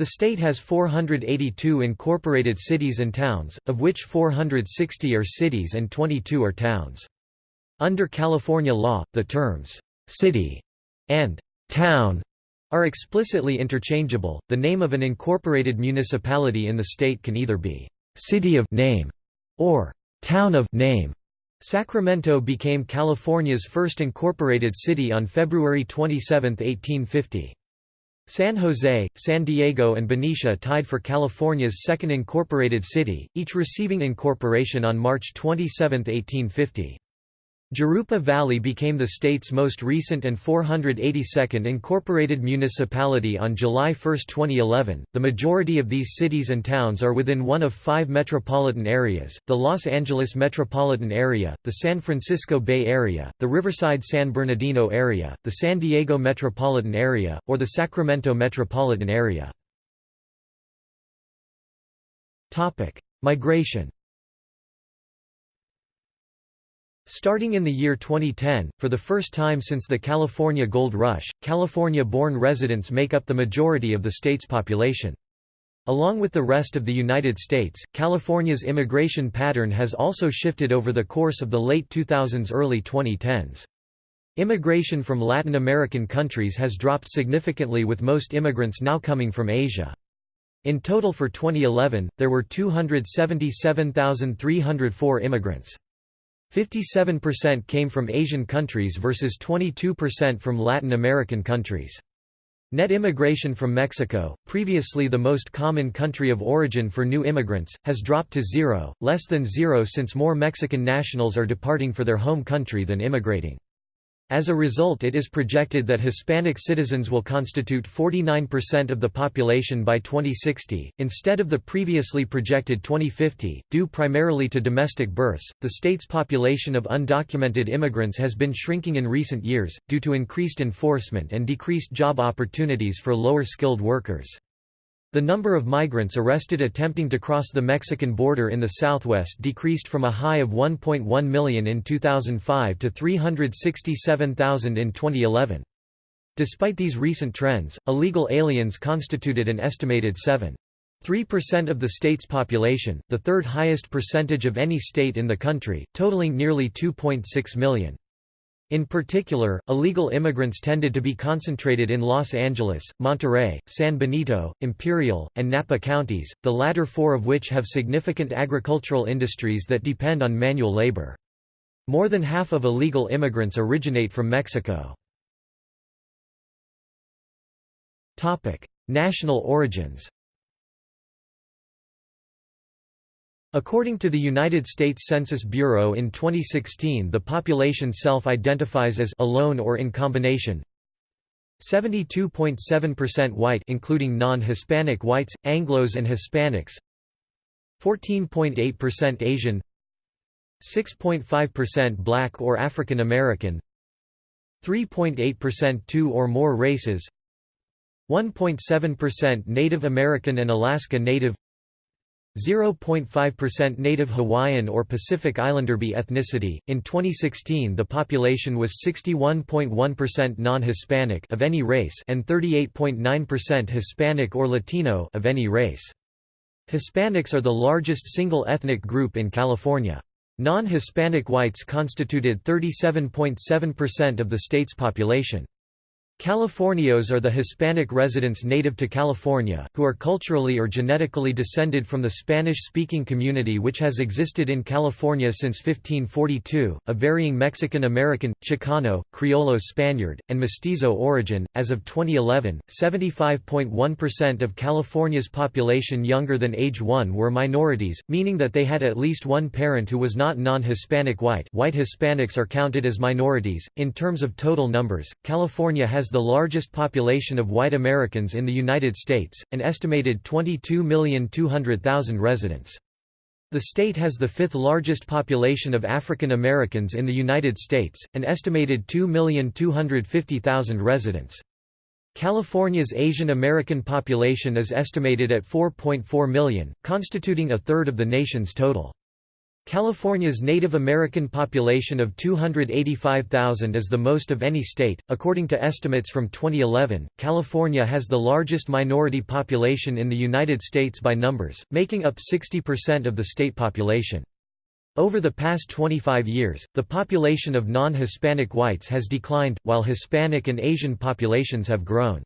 The state has 482 incorporated cities and towns, of which 460 are cities and 22 are towns. Under California law, the terms «city» and «town» are explicitly interchangeable. The name of an incorporated municipality in the state can either be «city of name» or «town of name». Sacramento became California's first incorporated city on February 27, 1850. San Jose, San Diego and Benicia tied for California's second incorporated city, each receiving incorporation on March 27, 1850. Jurupa Valley became the state's most recent and 482nd incorporated municipality on July 1, 2011. The majority of these cities and towns are within one of five metropolitan areas the Los Angeles metropolitan area, the San Francisco Bay Area, the Riverside San Bernardino area, the San Diego metropolitan area, or the Sacramento metropolitan area. Migration Starting in the year 2010, for the first time since the California Gold Rush, California-born residents make up the majority of the state's population. Along with the rest of the United States, California's immigration pattern has also shifted over the course of the late 2000s early 2010s. Immigration from Latin American countries has dropped significantly with most immigrants now coming from Asia. In total for 2011, there were 277,304 immigrants. 57% came from Asian countries versus 22% from Latin American countries. Net immigration from Mexico, previously the most common country of origin for new immigrants, has dropped to zero, less than zero since more Mexican nationals are departing for their home country than immigrating. As a result it is projected that Hispanic citizens will constitute 49% of the population by 2060, instead of the previously projected 2050. Due primarily to domestic births, the state's population of undocumented immigrants has been shrinking in recent years, due to increased enforcement and decreased job opportunities for lower-skilled workers. The number of migrants arrested attempting to cross the Mexican border in the southwest decreased from a high of 1.1 million in 2005 to 367,000 in 2011. Despite these recent trends, illegal aliens constituted an estimated 7.3% of the state's population, the third highest percentage of any state in the country, totaling nearly 2.6 million. In particular, illegal immigrants tended to be concentrated in Los Angeles, Monterey, San Benito, Imperial, and Napa counties, the latter four of which have significant agricultural industries that depend on manual labor. More than half of illegal immigrants originate from Mexico. National origins According to the United States Census Bureau in 2016 the population self-identifies as alone or in combination. 72.7% white including non-Hispanic whites, Anglos and Hispanics. 14.8% Asian. 6.5% black or African American. 3.8% two or more races. 1.7% Native American and Alaska Native 0.5% Native Hawaiian or Pacific Islander B ethnicity. In 2016, the population was 61.1% non-Hispanic of any race and 38.9% Hispanic or Latino of any race. Hispanics are the largest single ethnic group in California. Non-Hispanic whites constituted 37.7% of the state's population. Californios are the Hispanic residents native to California, who are culturally or genetically descended from the Spanish-speaking community which has existed in California since 1542, of varying Mexican-American, Chicano, Criollo Spaniard, and Mestizo origin. As of 2011, 75.1% of California's population younger than age 1 were minorities, meaning that they had at least one parent who was not non-Hispanic white. White Hispanics are counted as minorities. In terms of total numbers, California has the largest population of white Americans in the United States, an estimated 22,200,000 residents. The state has the fifth largest population of African Americans in the United States, an estimated 2,250,000 residents. California's Asian American population is estimated at 4.4 million, constituting a third of the nation's total. California's Native American population of 285,000 is the most of any state. According to estimates from 2011, California has the largest minority population in the United States by numbers, making up 60% of the state population. Over the past 25 years, the population of non-Hispanic whites has declined, while Hispanic and Asian populations have grown.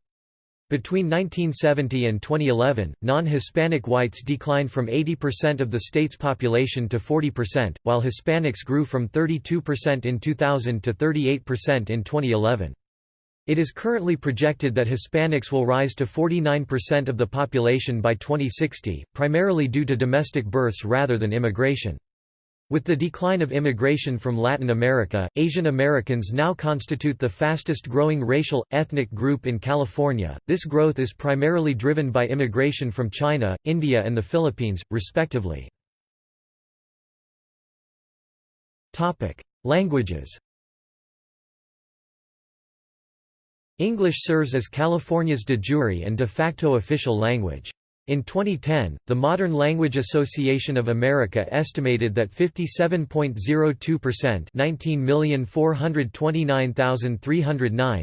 Between 1970 and 2011, non-Hispanic whites declined from 80% of the state's population to 40%, while Hispanics grew from 32% in 2000 to 38% in 2011. It is currently projected that Hispanics will rise to 49% of the population by 2060, primarily due to domestic births rather than immigration. With the decline of immigration from Latin America, Asian Americans now constitute the fastest growing racial, ethnic group in California. This growth is primarily driven by immigration from China, India, and the Philippines, respectively. Languages English serves as California's de jure and de facto official language. In 2010, the Modern Language Association of America estimated that 57.02%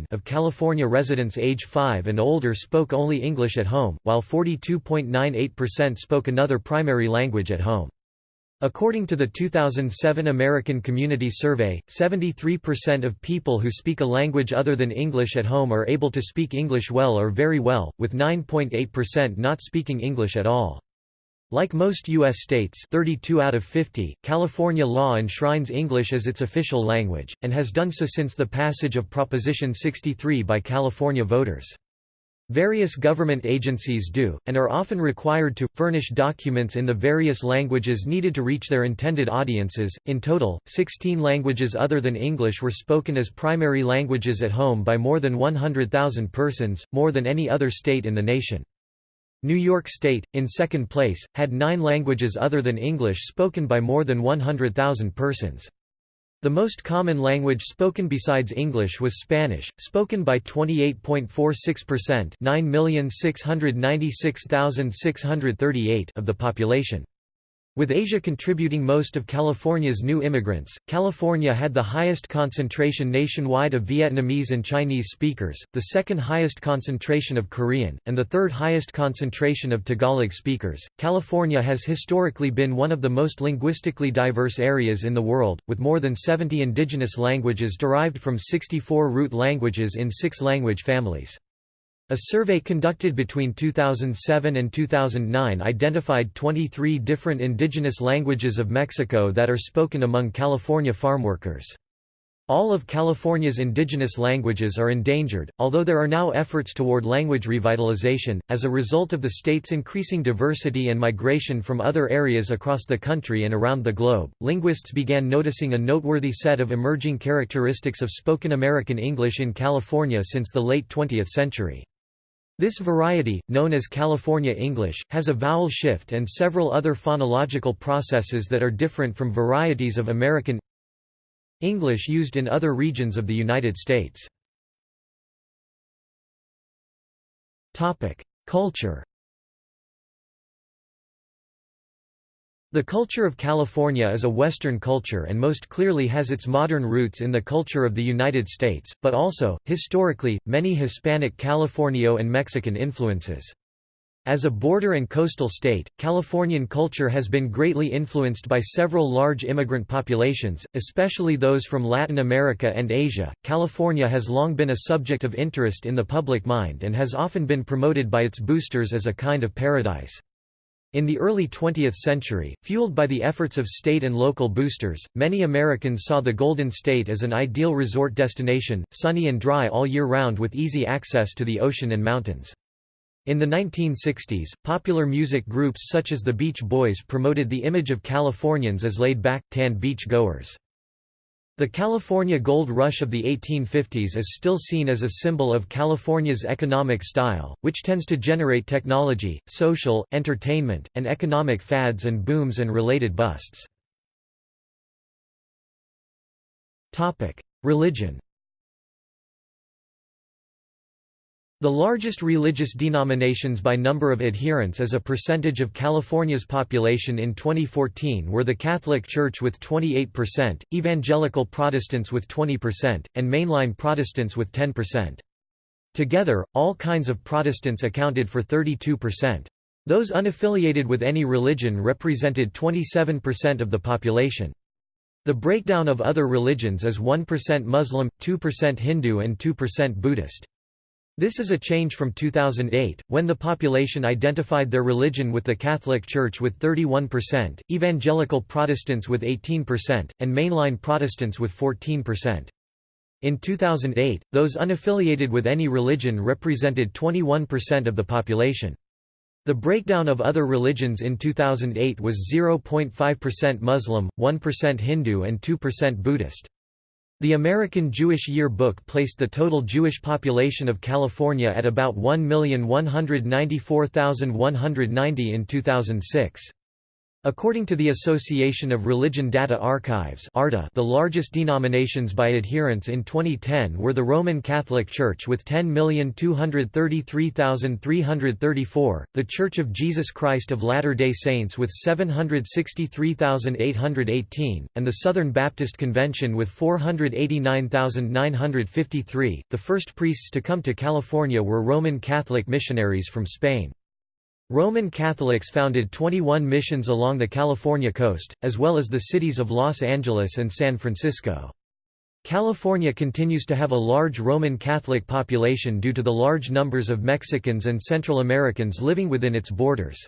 of California residents age 5 and older spoke only English at home, while 42.98% spoke another primary language at home. According to the 2007 American Community Survey, 73% of people who speak a language other than English at home are able to speak English well or very well, with 9.8% not speaking English at all. Like most U.S. states 32 out of 50, California law enshrines English as its official language, and has done so since the passage of Proposition 63 by California voters. Various government agencies do, and are often required to, furnish documents in the various languages needed to reach their intended audiences. In total, 16 languages other than English were spoken as primary languages at home by more than 100,000 persons, more than any other state in the nation. New York State, in second place, had nine languages other than English spoken by more than 100,000 persons. The most common language spoken besides English was Spanish, spoken by 28.46% of the population. With Asia contributing most of California's new immigrants, California had the highest concentration nationwide of Vietnamese and Chinese speakers, the second highest concentration of Korean, and the third highest concentration of Tagalog speakers. California has historically been one of the most linguistically diverse areas in the world, with more than 70 indigenous languages derived from 64 root languages in six language families. A survey conducted between 2007 and 2009 identified 23 different indigenous languages of Mexico that are spoken among California farmworkers. All of California's indigenous languages are endangered, although there are now efforts toward language revitalization. As a result of the state's increasing diversity and migration from other areas across the country and around the globe, linguists began noticing a noteworthy set of emerging characteristics of spoken American English in California since the late 20th century. This variety, known as California English, has a vowel shift and several other phonological processes that are different from varieties of American English used in other regions of the United States. Culture The culture of California is a Western culture and most clearly has its modern roots in the culture of the United States, but also, historically, many Hispanic Californio and Mexican influences. As a border and coastal state, Californian culture has been greatly influenced by several large immigrant populations, especially those from Latin America and Asia. California has long been a subject of interest in the public mind and has often been promoted by its boosters as a kind of paradise. In the early 20th century, fueled by the efforts of state and local boosters, many Americans saw the Golden State as an ideal resort destination, sunny and dry all year round with easy access to the ocean and mountains. In the 1960s, popular music groups such as the Beach Boys promoted the image of Californians as laid-back, tan beach goers. The California gold rush of the 1850s is still seen as a symbol of California's economic style, which tends to generate technology, social, entertainment, and economic fads and booms and related busts. Religion The largest religious denominations by number of adherents as a percentage of California's population in 2014 were the Catholic Church with 28%, Evangelical Protestants with 20%, and Mainline Protestants with 10%. Together, all kinds of Protestants accounted for 32%. Those unaffiliated with any religion represented 27% of the population. The breakdown of other religions is 1% Muslim, 2% Hindu and 2% Buddhist. This is a change from 2008, when the population identified their religion with the Catholic Church with 31%, Evangelical Protestants with 18%, and Mainline Protestants with 14%. In 2008, those unaffiliated with any religion represented 21% of the population. The breakdown of other religions in 2008 was 0.5% Muslim, 1% Hindu and 2% Buddhist. The American Jewish Year Book placed the total Jewish population of California at about 1,194,190 in 2006. According to the Association of Religion Data Archives the largest denominations by adherents in 2010 were the Roman Catholic Church with 10,233,334, the Church of Jesus Christ of Latter-day Saints with 763,818, and the Southern Baptist Convention with 489,953. The first priests to come to California were Roman Catholic missionaries from Spain. Roman Catholics founded 21 missions along the California coast, as well as the cities of Los Angeles and San Francisco. California continues to have a large Roman Catholic population due to the large numbers of Mexicans and Central Americans living within its borders.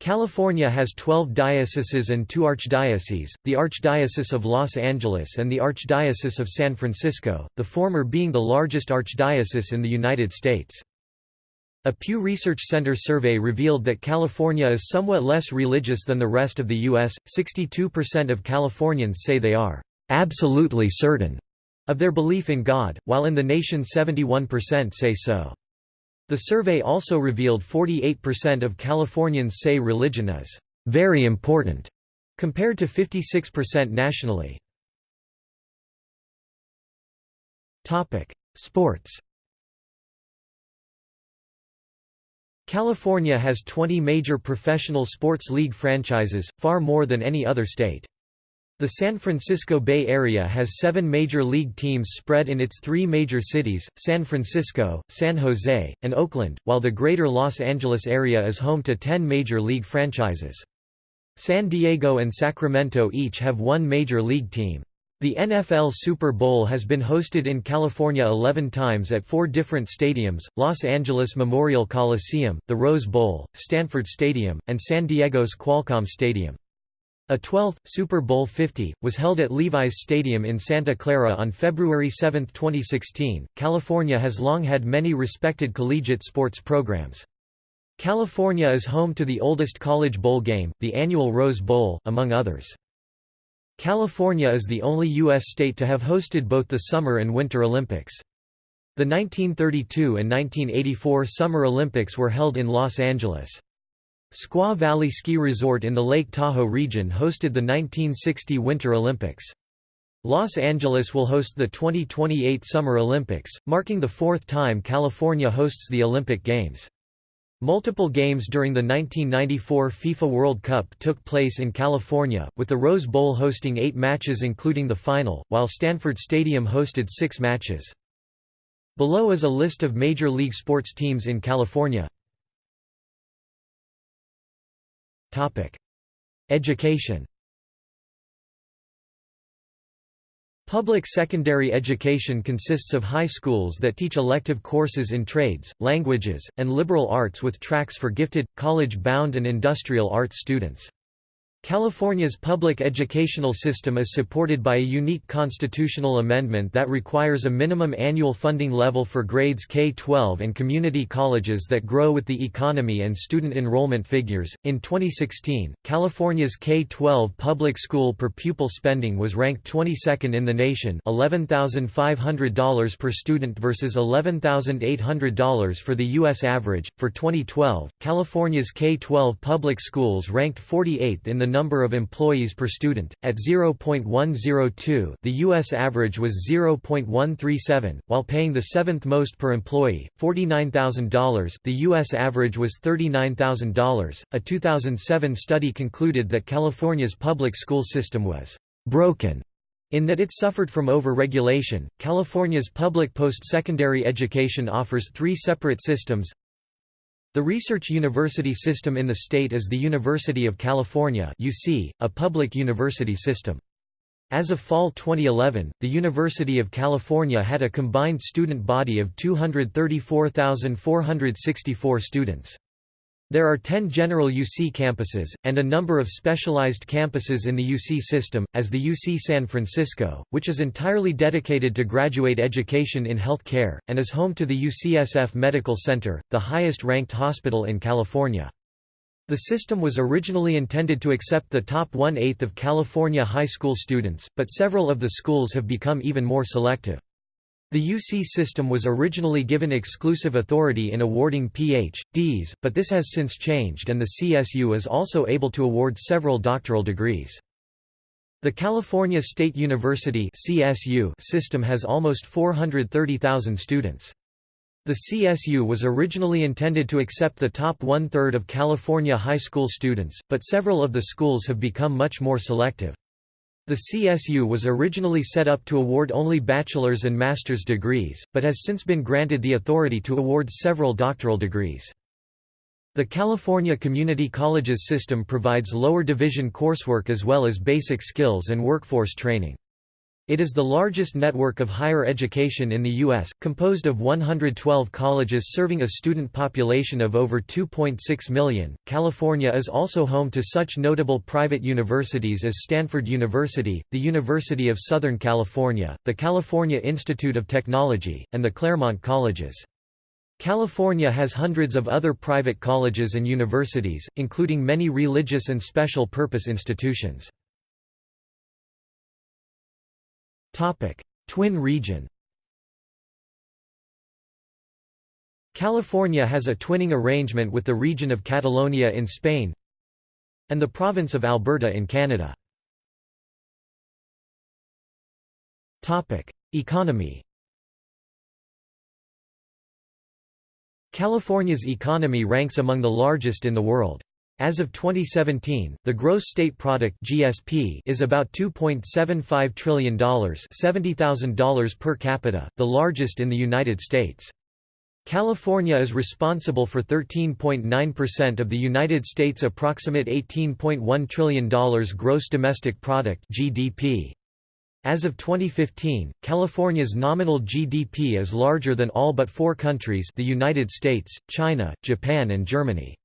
California has 12 dioceses and two archdioceses, the Archdiocese of Los Angeles and the Archdiocese of San Francisco, the former being the largest archdiocese in the United States. A Pew Research Center survey revealed that California is somewhat less religious than the rest of the U.S. 62% of Californians say they are absolutely certain of their belief in God, while in the nation 71% say so. The survey also revealed 48% of Californians say religion is very important, compared to 56% nationally. Sports California has 20 major professional sports league franchises, far more than any other state. The San Francisco Bay Area has seven major league teams spread in its three major cities, San Francisco, San Jose, and Oakland, while the greater Los Angeles area is home to ten major league franchises. San Diego and Sacramento each have one major league team. The NFL Super Bowl has been hosted in California 11 times at four different stadiums, Los Angeles Memorial Coliseum, the Rose Bowl, Stanford Stadium, and San Diego's Qualcomm Stadium. A 12th, Super Bowl 50, was held at Levi's Stadium in Santa Clara on February 7, 2016. California has long had many respected collegiate sports programs. California is home to the oldest college bowl game, the annual Rose Bowl, among others. California is the only U.S. state to have hosted both the Summer and Winter Olympics. The 1932 and 1984 Summer Olympics were held in Los Angeles. Squaw Valley Ski Resort in the Lake Tahoe region hosted the 1960 Winter Olympics. Los Angeles will host the 2028 Summer Olympics, marking the fourth time California hosts the Olympic Games. Multiple games during the 1994 FIFA World Cup took place in California, with the Rose Bowl hosting eight matches including the final, while Stanford Stadium hosted six matches. Below is a list of Major League sports teams in California. Education Public secondary education consists of high schools that teach elective courses in trades, languages, and liberal arts with tracks for gifted, college-bound and industrial arts students. California's public educational system is supported by a unique constitutional amendment that requires a minimum annual funding level for grades K-12 and community colleges that grow with the economy and student enrollment figures. In 2016, California's K-12 public school per pupil spending was ranked 22nd in the nation, $11,500 per student versus $11,800 for the US average. For 2012, California's K-12 public schools ranked 48th in the number of employees per student, at 0.102 the U.S. average was 0.137, while paying the seventh most per employee, $49,000 the U.S. average was $39,000. A 2007 study concluded that California's public school system was «broken» in that it suffered from over-regulation. California's public post-secondary education offers three separate systems the research university system in the state is the University of California UC, a public university system. As of fall 2011, the University of California had a combined student body of 234,464 students. There are 10 general UC campuses, and a number of specialized campuses in the UC system, as the UC San Francisco, which is entirely dedicated to graduate education in health care, and is home to the UCSF Medical Center, the highest-ranked hospital in California. The system was originally intended to accept the top one-eighth of California high school students, but several of the schools have become even more selective. The UC system was originally given exclusive authority in awarding Ph.D.s, but this has since changed and the CSU is also able to award several doctoral degrees. The California State University CSU system has almost 430,000 students. The CSU was originally intended to accept the top one-third of California high school students, but several of the schools have become much more selective. The CSU was originally set up to award only bachelor's and master's degrees, but has since been granted the authority to award several doctoral degrees. The California Community Colleges system provides lower division coursework as well as basic skills and workforce training. It is the largest network of higher education in the U.S., composed of 112 colleges serving a student population of over 2.6 million. California is also home to such notable private universities as Stanford University, the University of Southern California, the California Institute of Technology, and the Claremont Colleges. California has hundreds of other private colleges and universities, including many religious and special purpose institutions. Topic: Twin region. California has a twinning arrangement with the region of Catalonia in Spain and the province of Alberta in Canada. Topic: Economy. California's economy ranks among the largest in the world. As of 2017, the gross state product (GSP) is about $2.75 trillion, $70,000 per capita, the largest in the United States. California is responsible for 13.9% of the United States' approximate $18.1 trillion gross domestic product (GDP). As of 2015, California's nominal GDP is larger than all but four countries the United States, China, Japan and Germany.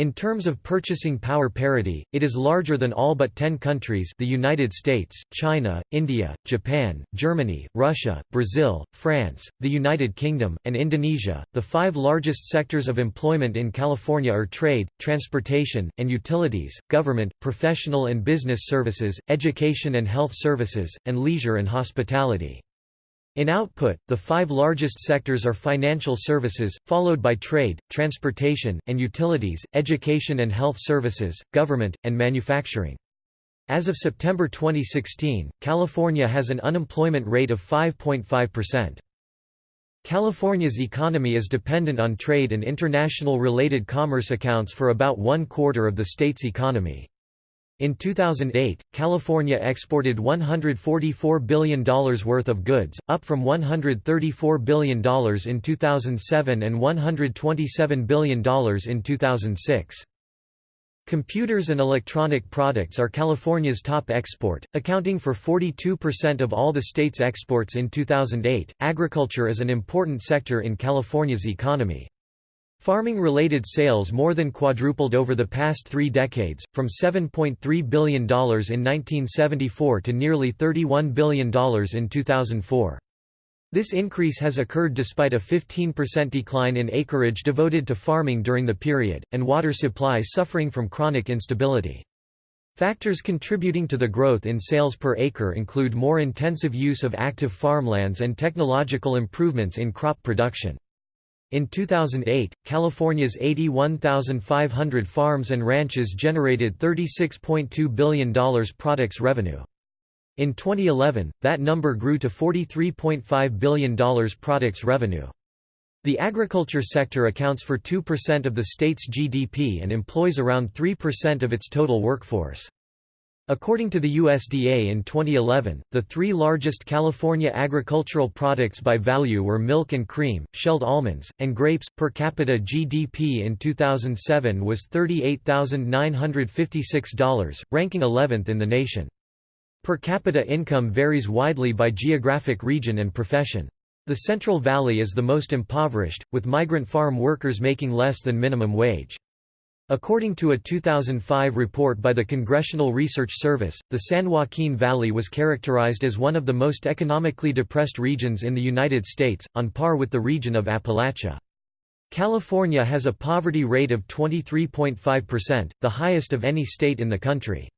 In terms of purchasing power parity, it is larger than all but 10 countries the United States, China, India, Japan, Germany, Russia, Brazil, France, the United Kingdom, and Indonesia. The five largest sectors of employment in California are trade, transportation, and utilities, government, professional and business services, education and health services, and leisure and hospitality. In output, the five largest sectors are financial services, followed by trade, transportation, and utilities, education and health services, government, and manufacturing. As of September 2016, California has an unemployment rate of 5.5%. California's economy is dependent on trade and international related commerce accounts for about one quarter of the state's economy. In 2008, California exported $144 billion worth of goods, up from $134 billion in 2007 and $127 billion in 2006. Computers and electronic products are California's top export, accounting for 42% of all the state's exports in 2008. Agriculture is an important sector in California's economy. Farming-related sales more than quadrupled over the past three decades, from $7.3 billion in 1974 to nearly $31 billion in 2004. This increase has occurred despite a 15% decline in acreage devoted to farming during the period, and water supply suffering from chronic instability. Factors contributing to the growth in sales per acre include more intensive use of active farmlands and technological improvements in crop production. In 2008, California's 81,500 farms and ranches generated $36.2 billion products revenue. In 2011, that number grew to $43.5 billion products revenue. The agriculture sector accounts for 2% of the state's GDP and employs around 3% of its total workforce. According to the USDA in 2011, the three largest California agricultural products by value were milk and cream, shelled almonds, and grapes. Per capita GDP in 2007 was $38,956, ranking 11th in the nation. Per capita income varies widely by geographic region and profession. The Central Valley is the most impoverished, with migrant farm workers making less than minimum wage. According to a 2005 report by the Congressional Research Service, the San Joaquin Valley was characterized as one of the most economically depressed regions in the United States, on par with the region of Appalachia. California has a poverty rate of 23.5%, the highest of any state in the country.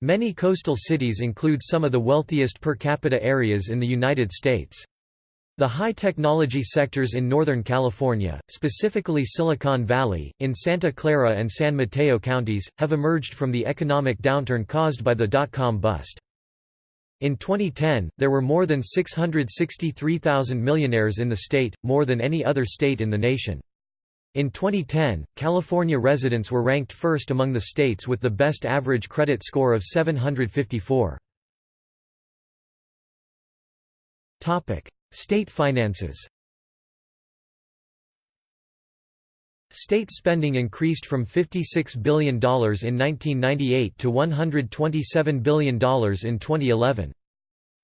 Many coastal cities include some of the wealthiest per capita areas in the United States. The high-technology sectors in Northern California, specifically Silicon Valley, in Santa Clara and San Mateo counties, have emerged from the economic downturn caused by the dot-com bust. In 2010, there were more than 663,000 millionaires in the state, more than any other state in the nation. In 2010, California residents were ranked first among the states with the best average credit score of 754. State finances State spending increased from $56 billion in 1998 to $127 billion in 2011.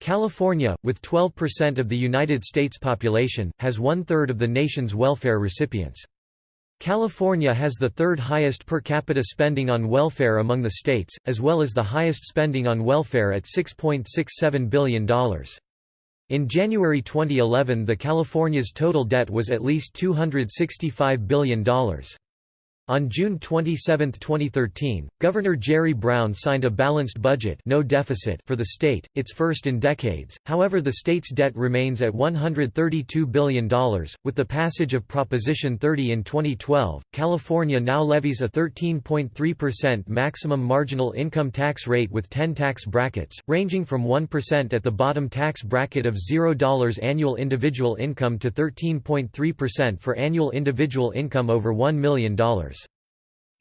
California, with 12% of the United States population, has one-third of the nation's welfare recipients. California has the third highest per capita spending on welfare among the states, as well as the highest spending on welfare at $6.67 billion. In January 2011 the California's total debt was at least $265 billion. On June 27, 2013, Governor Jerry Brown signed a balanced budget no deficit for the state, its first in decades, however the state's debt remains at $132 billion. With the passage of Proposition 30 in 2012, California now levies a 13.3% maximum marginal income tax rate with 10 tax brackets, ranging from 1% at the bottom tax bracket of $0 annual individual income to 13.3% for annual individual income over $1 million.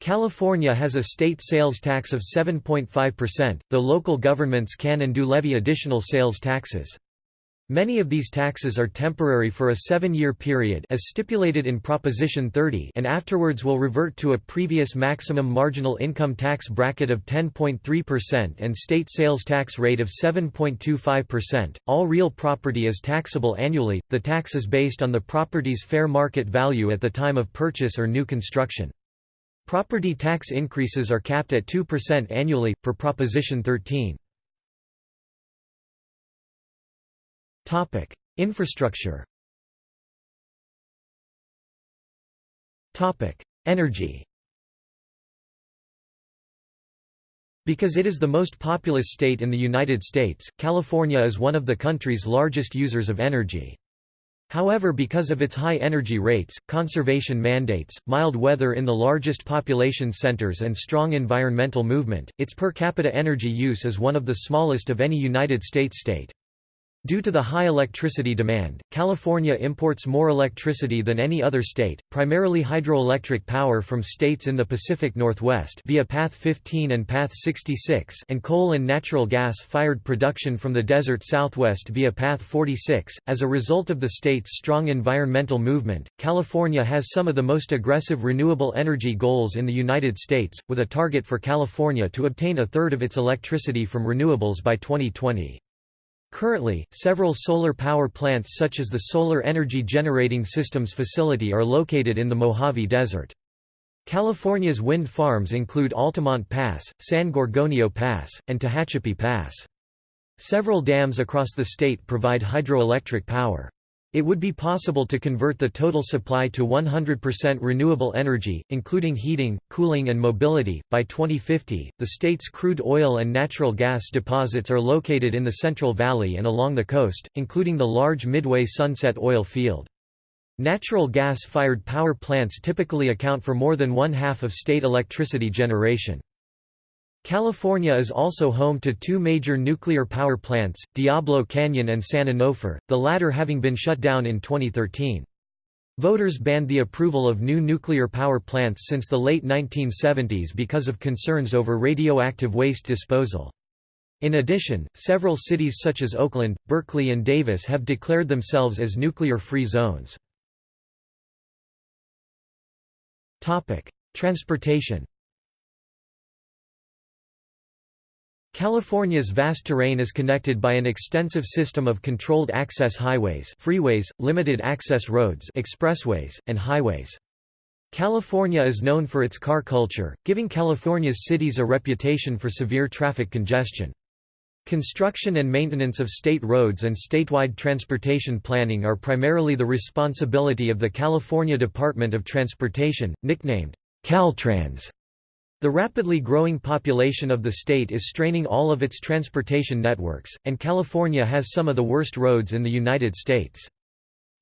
California has a state sales tax of 7.5%, though local governments can and do levy additional sales taxes. Many of these taxes are temporary for a seven-year period as stipulated in Proposition 30 and afterwards will revert to a previous maximum marginal income tax bracket of 10.3% and state sales tax rate of 7.25%. All real property is taxable annually, the tax is based on the property's fair market value at the time of purchase or new construction. Property tax increases are capped at 2% annually, per Proposition 13. Infrastructure Energy Because it is the most populous state in the United States, California is one of the country's largest users of energy. However because of its high energy rates, conservation mandates, mild weather in the largest population centers and strong environmental movement, its per capita energy use is one of the smallest of any United States state. Due to the high electricity demand, California imports more electricity than any other state, primarily hydroelectric power from states in the Pacific Northwest via Path 15 and Path 66 and coal and natural gas-fired production from the desert Southwest via Path 46. As a result of the state's strong environmental movement, California has some of the most aggressive renewable energy goals in the United States, with a target for California to obtain a third of its electricity from renewables by 2020. Currently, several solar power plants such as the Solar Energy Generating Systems Facility are located in the Mojave Desert. California's wind farms include Altamont Pass, San Gorgonio Pass, and Tehachapi Pass. Several dams across the state provide hydroelectric power. It would be possible to convert the total supply to 100% renewable energy, including heating, cooling, and mobility. By 2050, the state's crude oil and natural gas deposits are located in the Central Valley and along the coast, including the large Midway Sunset oil field. Natural gas-fired power plants typically account for more than one half of state electricity generation. California is also home to two major nuclear power plants, Diablo Canyon and San Onofre, the latter having been shut down in 2013. Voters banned the approval of new nuclear power plants since the late 1970s because of concerns over radioactive waste disposal. In addition, several cities such as Oakland, Berkeley and Davis have declared themselves as nuclear-free zones. Transportation California's vast terrain is connected by an extensive system of controlled access highways freeways, limited access roads expressways, and highways. California is known for its car culture, giving California's cities a reputation for severe traffic congestion. Construction and maintenance of state roads and statewide transportation planning are primarily the responsibility of the California Department of Transportation, nicknamed Caltrans. The rapidly growing population of the state is straining all of its transportation networks, and California has some of the worst roads in the United States.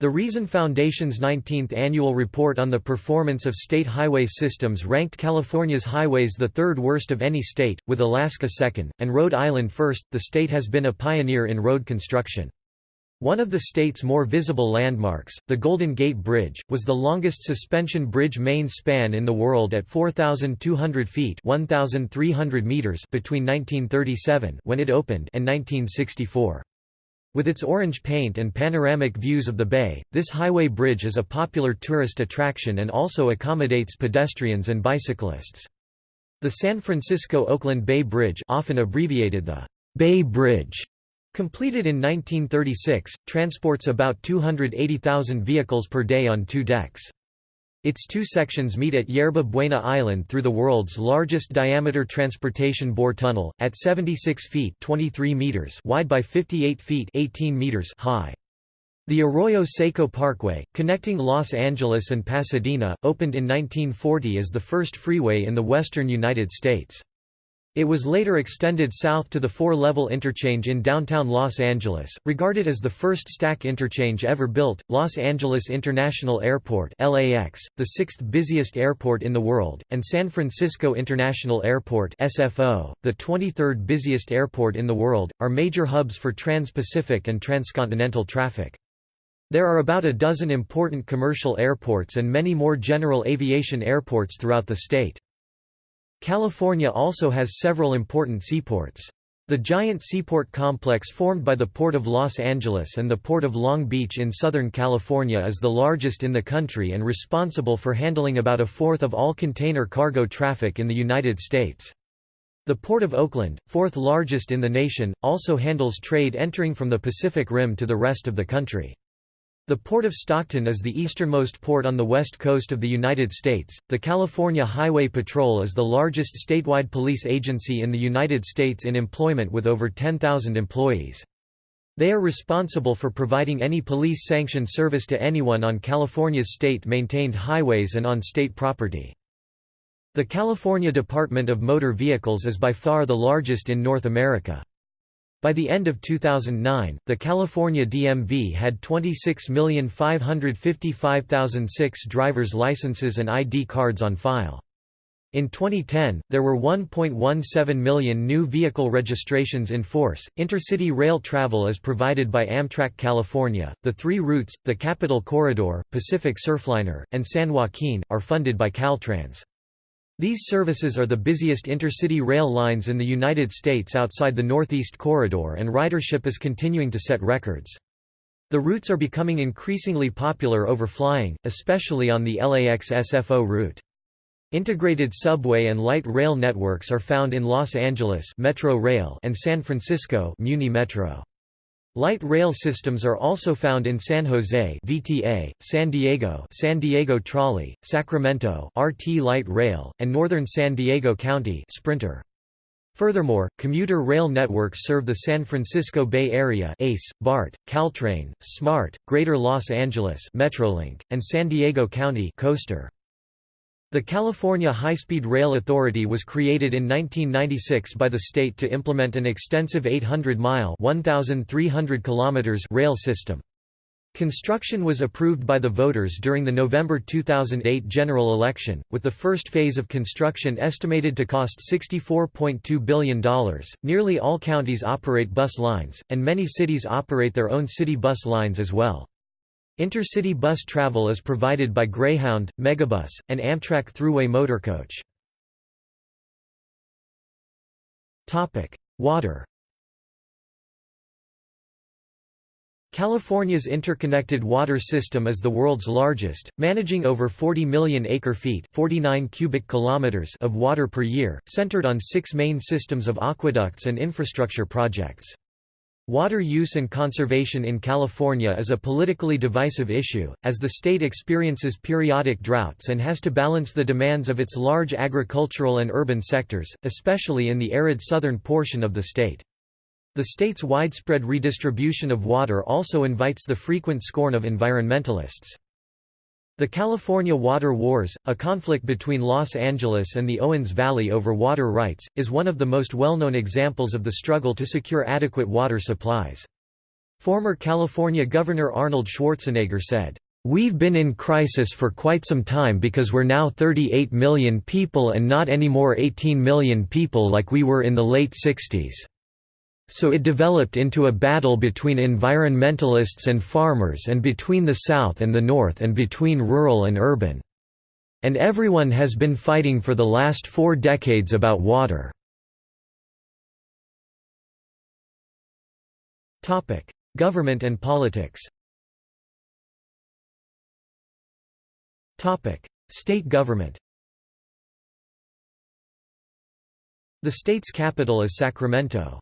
The Reason Foundation's 19th annual report on the performance of state highway systems ranked California's highways the third worst of any state, with Alaska second, and Rhode Island first. The state has been a pioneer in road construction. One of the state's more visible landmarks, the Golden Gate Bridge, was the longest suspension bridge main span in the world at 4,200 feet 1,300 meters between 1937 when it opened and 1964. With its orange paint and panoramic views of the bay, this highway bridge is a popular tourist attraction and also accommodates pedestrians and bicyclists. The San Francisco-Oakland Bay Bridge often abbreviated the Bay Bridge Completed in 1936, transports about 280,000 vehicles per day on two decks. Its two sections meet at Yerba Buena Island through the world's largest diameter transportation bore tunnel, at 76 feet 23 meters wide by 58 feet 18 meters high. The Arroyo Seco Parkway, connecting Los Angeles and Pasadena, opened in 1940 as the first freeway in the western United States. It was later extended south to the four-level interchange in downtown Los Angeles, regarded as the first stack interchange ever built. Los Angeles International Airport (LAX), the sixth busiest airport in the world, and San Francisco International Airport (SFO), the 23rd busiest airport in the world, are major hubs for trans-Pacific and transcontinental traffic. There are about a dozen important commercial airports and many more general aviation airports throughout the state. California also has several important seaports. The giant seaport complex formed by the Port of Los Angeles and the Port of Long Beach in Southern California is the largest in the country and responsible for handling about a fourth of all container cargo traffic in the United States. The Port of Oakland, fourth largest in the nation, also handles trade entering from the Pacific Rim to the rest of the country. The Port of Stockton is the easternmost port on the west coast of the United States. The California Highway Patrol is the largest statewide police agency in the United States in employment with over 10,000 employees. They are responsible for providing any police-sanctioned service to anyone on California's state-maintained highways and on state property. The California Department of Motor Vehicles is by far the largest in North America. By the end of 2009, the California DMV had 26,555,006 driver's licenses and ID cards on file. In 2010, there were 1.17 million new vehicle registrations in force. Intercity rail travel is provided by Amtrak California. The three routes, the Capital Corridor, Pacific Surfliner, and San Joaquin, are funded by Caltrans. These services are the busiest intercity rail lines in the United States outside the Northeast Corridor and ridership is continuing to set records. The routes are becoming increasingly popular over flying, especially on the LAX SFO route. Integrated subway and light rail networks are found in Los Angeles Metro Rail and San Francisco Muni Metro. Light rail systems are also found in San Jose VTA, San Diego San Diego Trolley, Sacramento RT Light Rail, and northern San Diego County Sprinter. Furthermore, commuter rail networks serve the San Francisco Bay Area ACE, BART, Caltrain, SMART, Greater Los Angeles Metrolink, and San Diego County Coaster. The California High-Speed Rail Authority was created in 1996 by the state to implement an extensive 800-mile rail system. Construction was approved by the voters during the November 2008 general election, with the first phase of construction estimated to cost $64.2 billion. Nearly all counties operate bus lines, and many cities operate their own city bus lines as well. Intercity bus travel is provided by Greyhound, Megabus, and Amtrak Thruway Motorcoach. Water California's interconnected water system is the world's largest, managing over 40 million acre-feet 49 cubic kilometers of water per year, centered on six main systems of aqueducts and infrastructure projects. Water use and conservation in California is a politically divisive issue, as the state experiences periodic droughts and has to balance the demands of its large agricultural and urban sectors, especially in the arid southern portion of the state. The state's widespread redistribution of water also invites the frequent scorn of environmentalists. The California Water Wars, a conflict between Los Angeles and the Owens Valley over water rights, is one of the most well-known examples of the struggle to secure adequate water supplies. Former California Governor Arnold Schwarzenegger said, "...we've been in crisis for quite some time because we're now 38 million people and not anymore 18 million people like we were in the late 60s." So it developed into a battle between environmentalists and farmers and between the South and the North and between rural and urban. And everyone has been fighting for the last four decades about water. Government and politics State government The state's capital is Sacramento.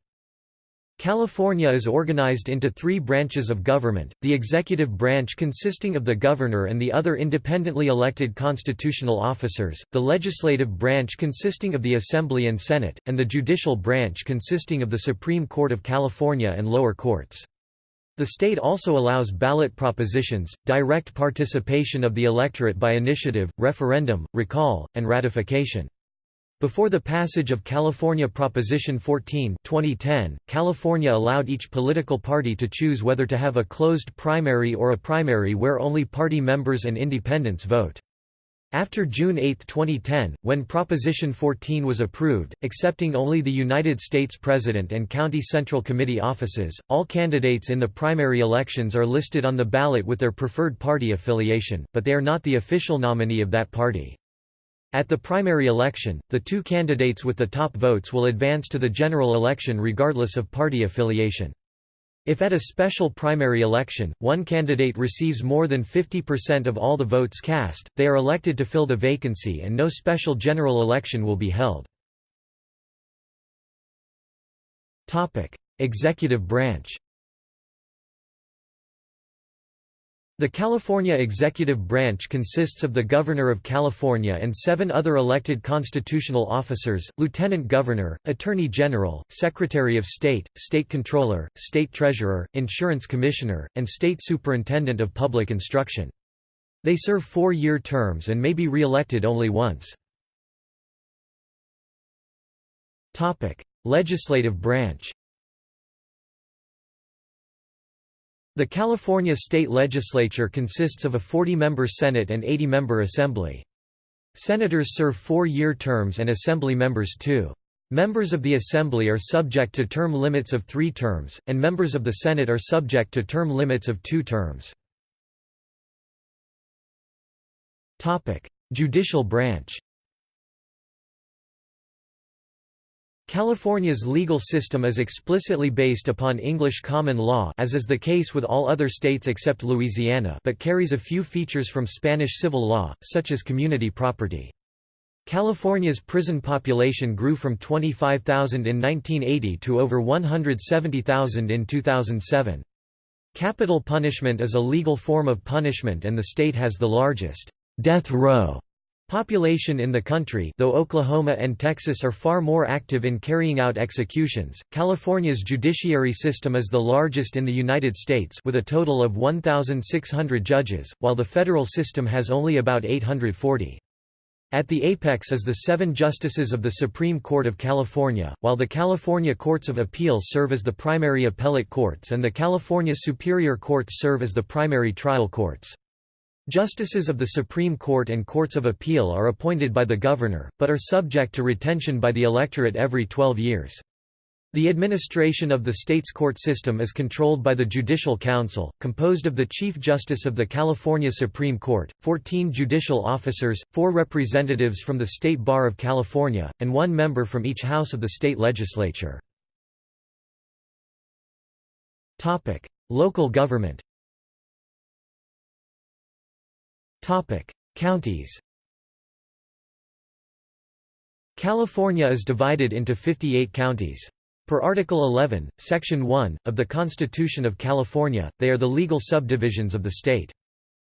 California is organized into three branches of government, the executive branch consisting of the governor and the other independently elected constitutional officers, the legislative branch consisting of the Assembly and Senate, and the judicial branch consisting of the Supreme Court of California and lower courts. The state also allows ballot propositions, direct participation of the electorate by initiative, referendum, recall, and ratification. Before the passage of California Proposition 14 2010, California allowed each political party to choose whether to have a closed primary or a primary where only party members and independents vote. After June 8, 2010, when Proposition 14 was approved, accepting only the United States President and County Central Committee offices, all candidates in the primary elections are listed on the ballot with their preferred party affiliation, but they are not the official nominee of that party. At the primary election, the two candidates with the top votes will advance to the general election regardless of party affiliation. If at a special primary election, one candidate receives more than 50% of all the votes cast, they are elected to fill the vacancy and no special general election will be held. Executive branch The California executive branch consists of the Governor of California and seven other elected constitutional officers, Lieutenant Governor, Attorney General, Secretary of State, State Controller, State Treasurer, Insurance Commissioner, and State Superintendent of Public Instruction. They serve four-year terms and may be re-elected only once. Legislative branch The California state legislature consists of a 40-member Senate and 80-member Assembly. Senators serve four-year terms and Assembly members two. Members of the Assembly are subject to term limits of three terms, and members of the Senate are subject to term limits of two terms. Judicial branch California's legal system is explicitly based upon English common law as is the case with all other states except Louisiana but carries a few features from Spanish civil law, such as community property. California's prison population grew from 25,000 in 1980 to over 170,000 in 2007. Capital punishment is a legal form of punishment and the state has the largest death row population in the country though Oklahoma and Texas are far more active in carrying out executions. California's judiciary system is the largest in the United States with a total of 1,600 judges, while the federal system has only about 840. At the apex is the seven justices of the Supreme Court of California, while the California Courts of Appeal serve as the primary appellate courts and the California Superior Courts serve as the primary trial courts. Justices of the Supreme Court and Courts of Appeal are appointed by the governor, but are subject to retention by the electorate every 12 years. The administration of the state's court system is controlled by the Judicial Council, composed of the Chief Justice of the California Supreme Court, 14 judicial officers, four representatives from the State Bar of California, and one member from each house of the state legislature. Local government Counties California is divided into 58 counties. Per Article 11, Section 1, of the Constitution of California, they are the legal subdivisions of the state.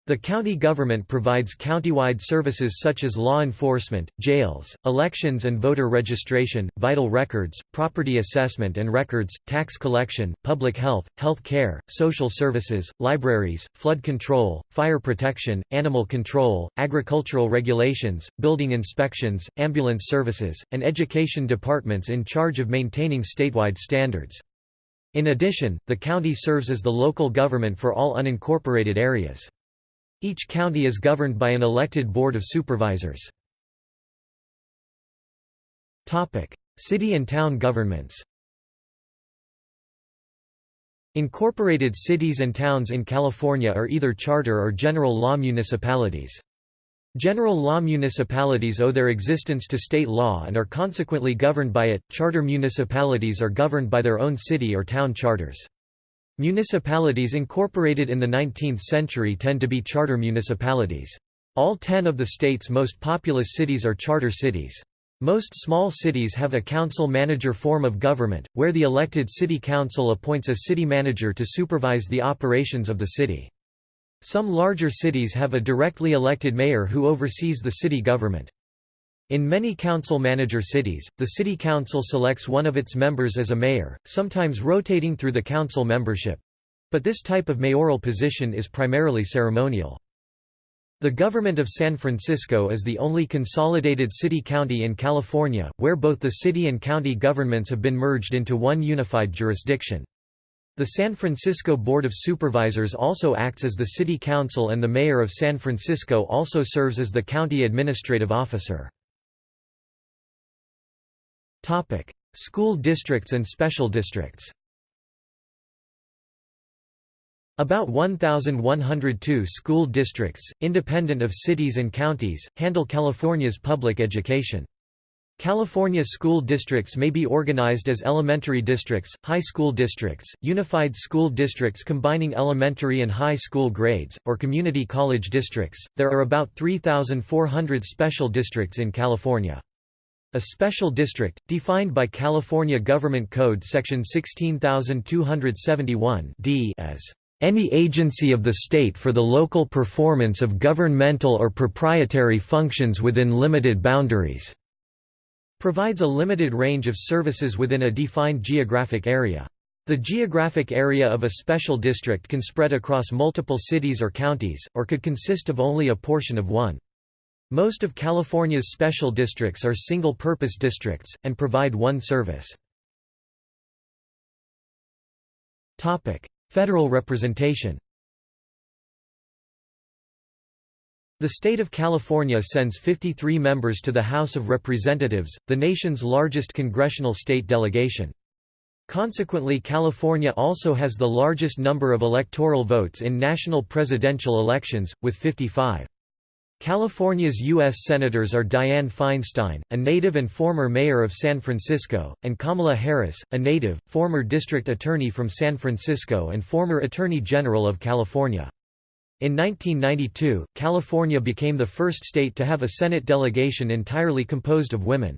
The county government provides countywide services such as law enforcement, jails, elections and voter registration, vital records, property assessment and records, tax collection, public health, health care, social services, libraries, flood control, fire protection, animal control, agricultural regulations, building inspections, ambulance services, and education departments in charge of maintaining statewide standards. In addition, the county serves as the local government for all unincorporated areas. Each county is governed by an elected Board of Supervisors. City and town governments Incorporated cities and towns in California are either charter or general law municipalities. General law municipalities owe their existence to state law and are consequently governed by it, charter municipalities are governed by their own city or town charters. Municipalities incorporated in the 19th century tend to be charter municipalities. All ten of the state's most populous cities are charter cities. Most small cities have a council-manager form of government, where the elected city council appoints a city manager to supervise the operations of the city. Some larger cities have a directly elected mayor who oversees the city government. In many council-manager cities, the city council selects one of its members as a mayor, sometimes rotating through the council membership. But this type of mayoral position is primarily ceremonial. The government of San Francisco is the only consolidated city-county in California, where both the city and county governments have been merged into one unified jurisdiction. The San Francisco Board of Supervisors also acts as the city council and the mayor of San Francisco also serves as the county administrative officer. School districts and special districts About 1,102 school districts, independent of cities and counties, handle California's public education. California school districts may be organized as elementary districts, high school districts, unified school districts combining elementary and high school grades, or community college districts. There are about 3,400 special districts in California. A special district, defined by California Government Code section 16271 d as any agency of the state for the local performance of governmental or proprietary functions within limited boundaries", provides a limited range of services within a defined geographic area. The geographic area of a special district can spread across multiple cities or counties, or could consist of only a portion of one. Most of California's special districts are single-purpose districts, and provide one service. Federal representation The state of California sends 53 members to the House of Representatives, the nation's largest congressional state delegation. Consequently California also has the largest number of electoral votes in national presidential elections, with 55. California's U.S. Senators are Dianne Feinstein, a native and former mayor of San Francisco, and Kamala Harris, a native, former district attorney from San Francisco and former Attorney General of California. In 1992, California became the first state to have a Senate delegation entirely composed of women.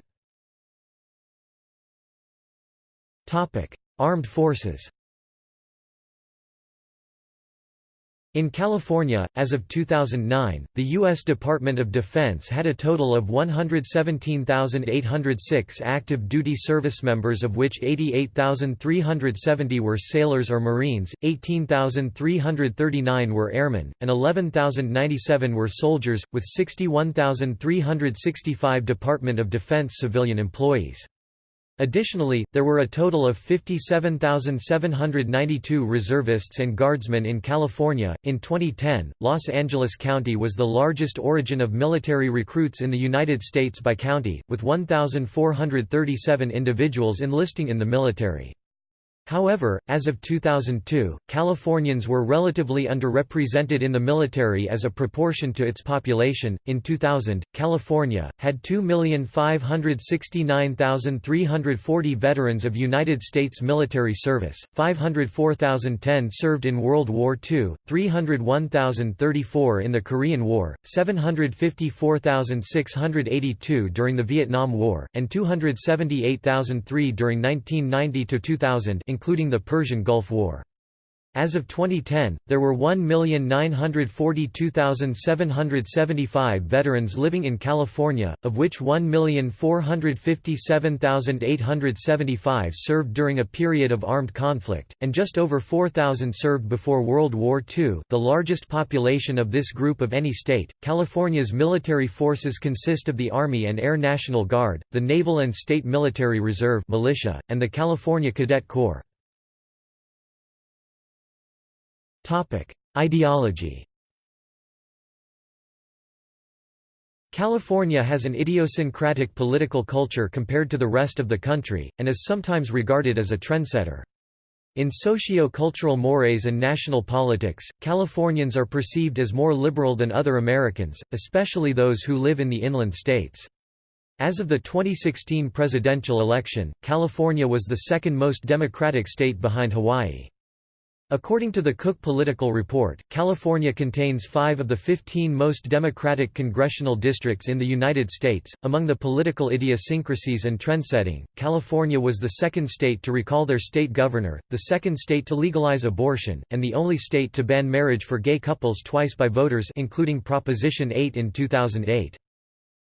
Armed forces In California, as of 2009, the U.S. Department of Defense had a total of 117,806 active duty service members of which 88,370 were sailors or Marines, 18,339 were airmen, and 11,097 were soldiers, with 61,365 Department of Defense civilian employees. Additionally, there were a total of 57,792 reservists and guardsmen in California. In 2010, Los Angeles County was the largest origin of military recruits in the United States by county, with 1,437 individuals enlisting in the military. However, as of 2002, Californians were relatively underrepresented in the military as a proportion to its population. In 2000, California had 2,569,340 veterans of United States military service, 504,010 served in World War II, 301,034 in the Korean War, 754,682 during the Vietnam War, and 278,003 during 1990 to 2000 including the Persian Gulf War. As of 2010, there were 1,942,775 veterans living in California, of which 1,457,875 served during a period of armed conflict, and just over 4,000 served before World War II, the largest population of this group of any state. California's military forces consist of the Army and Air National Guard, the Naval and State Military Reserve militia, and the California Cadet Corps. Ideology California has an idiosyncratic political culture compared to the rest of the country, and is sometimes regarded as a trendsetter. In socio-cultural mores and national politics, Californians are perceived as more liberal than other Americans, especially those who live in the inland states. As of the 2016 presidential election, California was the second most democratic state behind Hawaii. According to the Cook Political Report, California contains five of the 15 most Democratic congressional districts in the United States. Among the political idiosyncrasies and trendsetting, California was the second state to recall their state governor, the second state to legalize abortion, and the only state to ban marriage for gay couples twice by voters including Proposition 8 in 2008.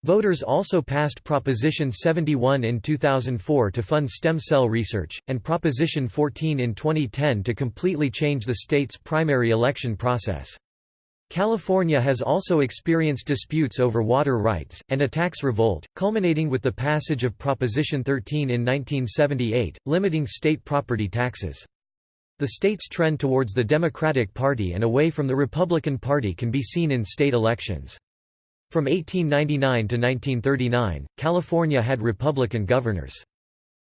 Voters also passed Proposition 71 in 2004 to fund stem cell research, and Proposition 14 in 2010 to completely change the state's primary election process. California has also experienced disputes over water rights, and a tax revolt, culminating with the passage of Proposition 13 in 1978, limiting state property taxes. The state's trend towards the Democratic Party and away from the Republican Party can be seen in state elections. From 1899 to 1939, California had Republican governors.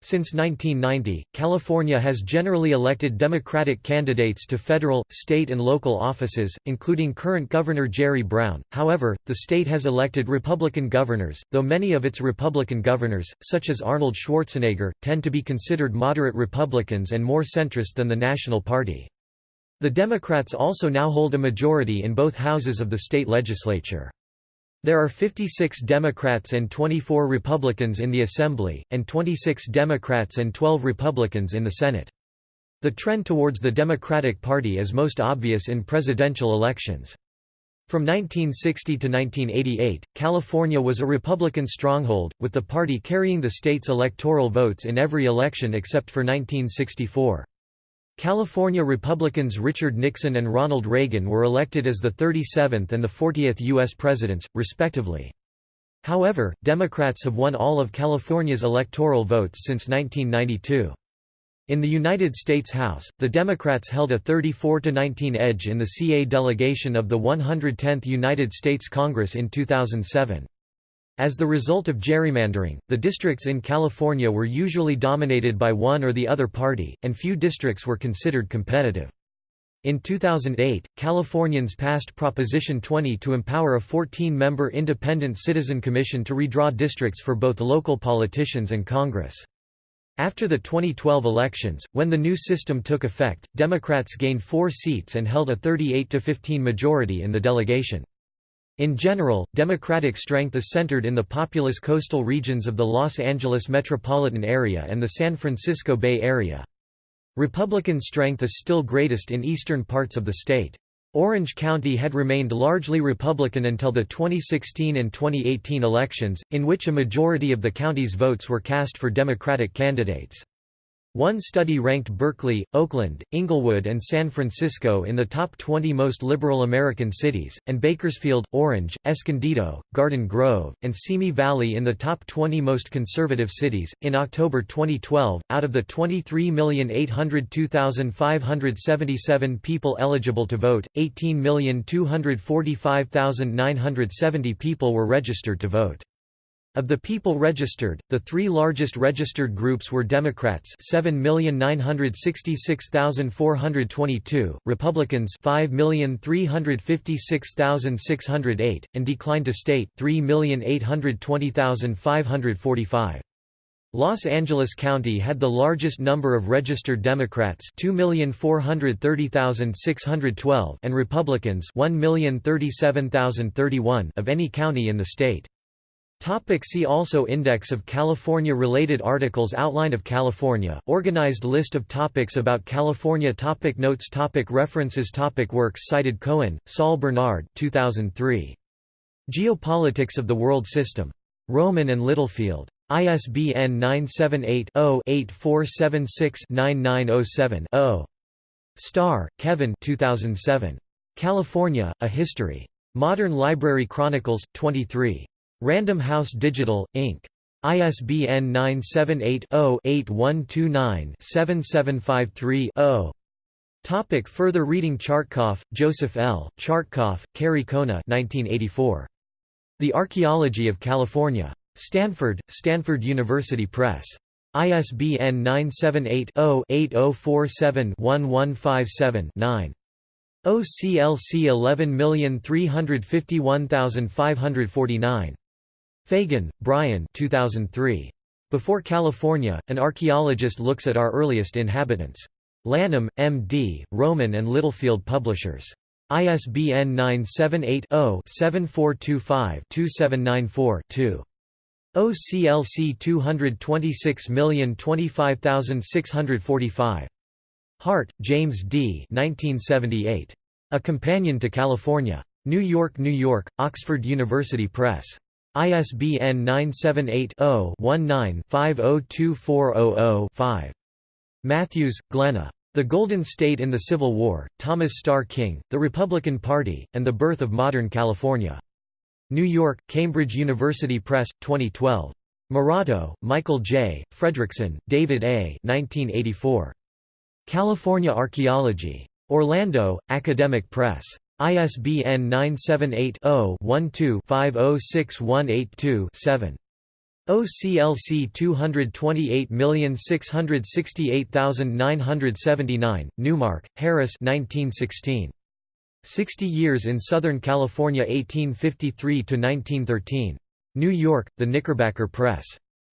Since 1990, California has generally elected Democratic candidates to federal, state and local offices, including current Governor Jerry Brown. However, the state has elected Republican governors, though many of its Republican governors, such as Arnold Schwarzenegger, tend to be considered moderate Republicans and more centrist than the National Party. The Democrats also now hold a majority in both houses of the state legislature. There are 56 Democrats and 24 Republicans in the Assembly, and 26 Democrats and 12 Republicans in the Senate. The trend towards the Democratic Party is most obvious in presidential elections. From 1960 to 1988, California was a Republican stronghold, with the party carrying the state's electoral votes in every election except for 1964. California Republicans Richard Nixon and Ronald Reagan were elected as the 37th and the 40th U.S. presidents, respectively. However, Democrats have won all of California's electoral votes since 1992. In the United States House, the Democrats held a 34–19 edge in the CA delegation of the 110th United States Congress in 2007. As the result of gerrymandering, the districts in California were usually dominated by one or the other party, and few districts were considered competitive. In 2008, Californians passed Proposition 20 to empower a 14-member independent citizen commission to redraw districts for both local politicians and Congress. After the 2012 elections, when the new system took effect, Democrats gained four seats and held a 38–15 majority in the delegation. In general, Democratic strength is centered in the populous coastal regions of the Los Angeles metropolitan area and the San Francisco Bay Area. Republican strength is still greatest in eastern parts of the state. Orange County had remained largely Republican until the 2016 and 2018 elections, in which a majority of the county's votes were cast for Democratic candidates. One study ranked Berkeley, Oakland, Inglewood and San Francisco in the top 20 most liberal American cities, and Bakersfield, Orange, Escondido, Garden Grove, and Simi Valley in the top 20 most conservative cities. In October 2012, out of the 23,802,577 people eligible to vote, 18,245,970 people were registered to vote. Of the people registered, the three largest registered groups were Democrats 7,966,422, Republicans 5,356,608, and declined to state 3,820,545. Los Angeles County had the largest number of registered Democrats 2,430,612 and Republicans 1,037,031 of any county in the state. Topic see also Index of California-related articles Outline of California, organized list of topics about California topic Notes topic References topic Works cited Cohen, Saul Bernard 2003. Geopolitics of the World System. Rowman and Littlefield. ISBN 978-0-8476-9907-0. Starr, Kevin 2007. California, A History. Modern Library Chronicles, 23. Random House Digital, Inc. ISBN 978-0-8129-7753-0. Topic further reading Chartkoff, Joseph L., Chartkoff, Kerry Kona 1984. The Archaeology of California. Stanford, Stanford University Press. ISBN 978 0 8047 1157 9. OCLC 11351549. Fagan, Brian 2003. Before California, an archaeologist looks at our earliest inhabitants. Lanham, M.D., Rowman and Littlefield Publishers. ISBN 978-0-7425-2794-2. OCLC 226025645. Hart, James D. 1978. A Companion to California. New York, New York, Oxford University Press. ISBN 978-0-19-502400-5. Matthews, Glenna. The Golden State in the Civil War, Thomas Starr King, The Republican Party, and the Birth of Modern California. New York, Cambridge University Press, 2012. Moratto, Michael J., Fredrickson, David A. 1984. California Archaeology. Orlando, Academic Press. ISBN 978-0-12-506182-7. OCLC 228668979, Newmark, Harris 1916. 60 Years in Southern California 1853–1913. New York, The Knickerbocker Press.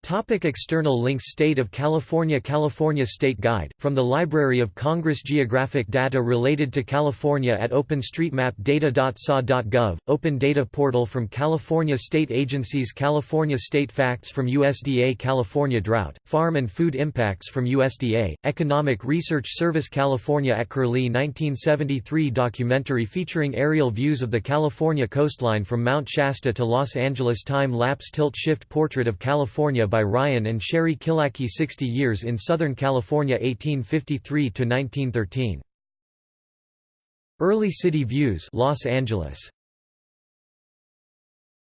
Topic external links State of California California State Guide, from the Library of Congress Geographic data related to California at openstreetmapdata.sa.gov, Open Data Portal from California State Agencies California State Facts from USDA California Drought, Farm and Food Impacts from USDA, Economic Research Service California at Curlie 1973 documentary featuring aerial views of the California coastline from Mount Shasta to Los Angeles Time-lapse tilt-shift portrait of California by Ryan and Sherry Killackey 60 Years in Southern California 1853–1913. Early City Views Los Angeles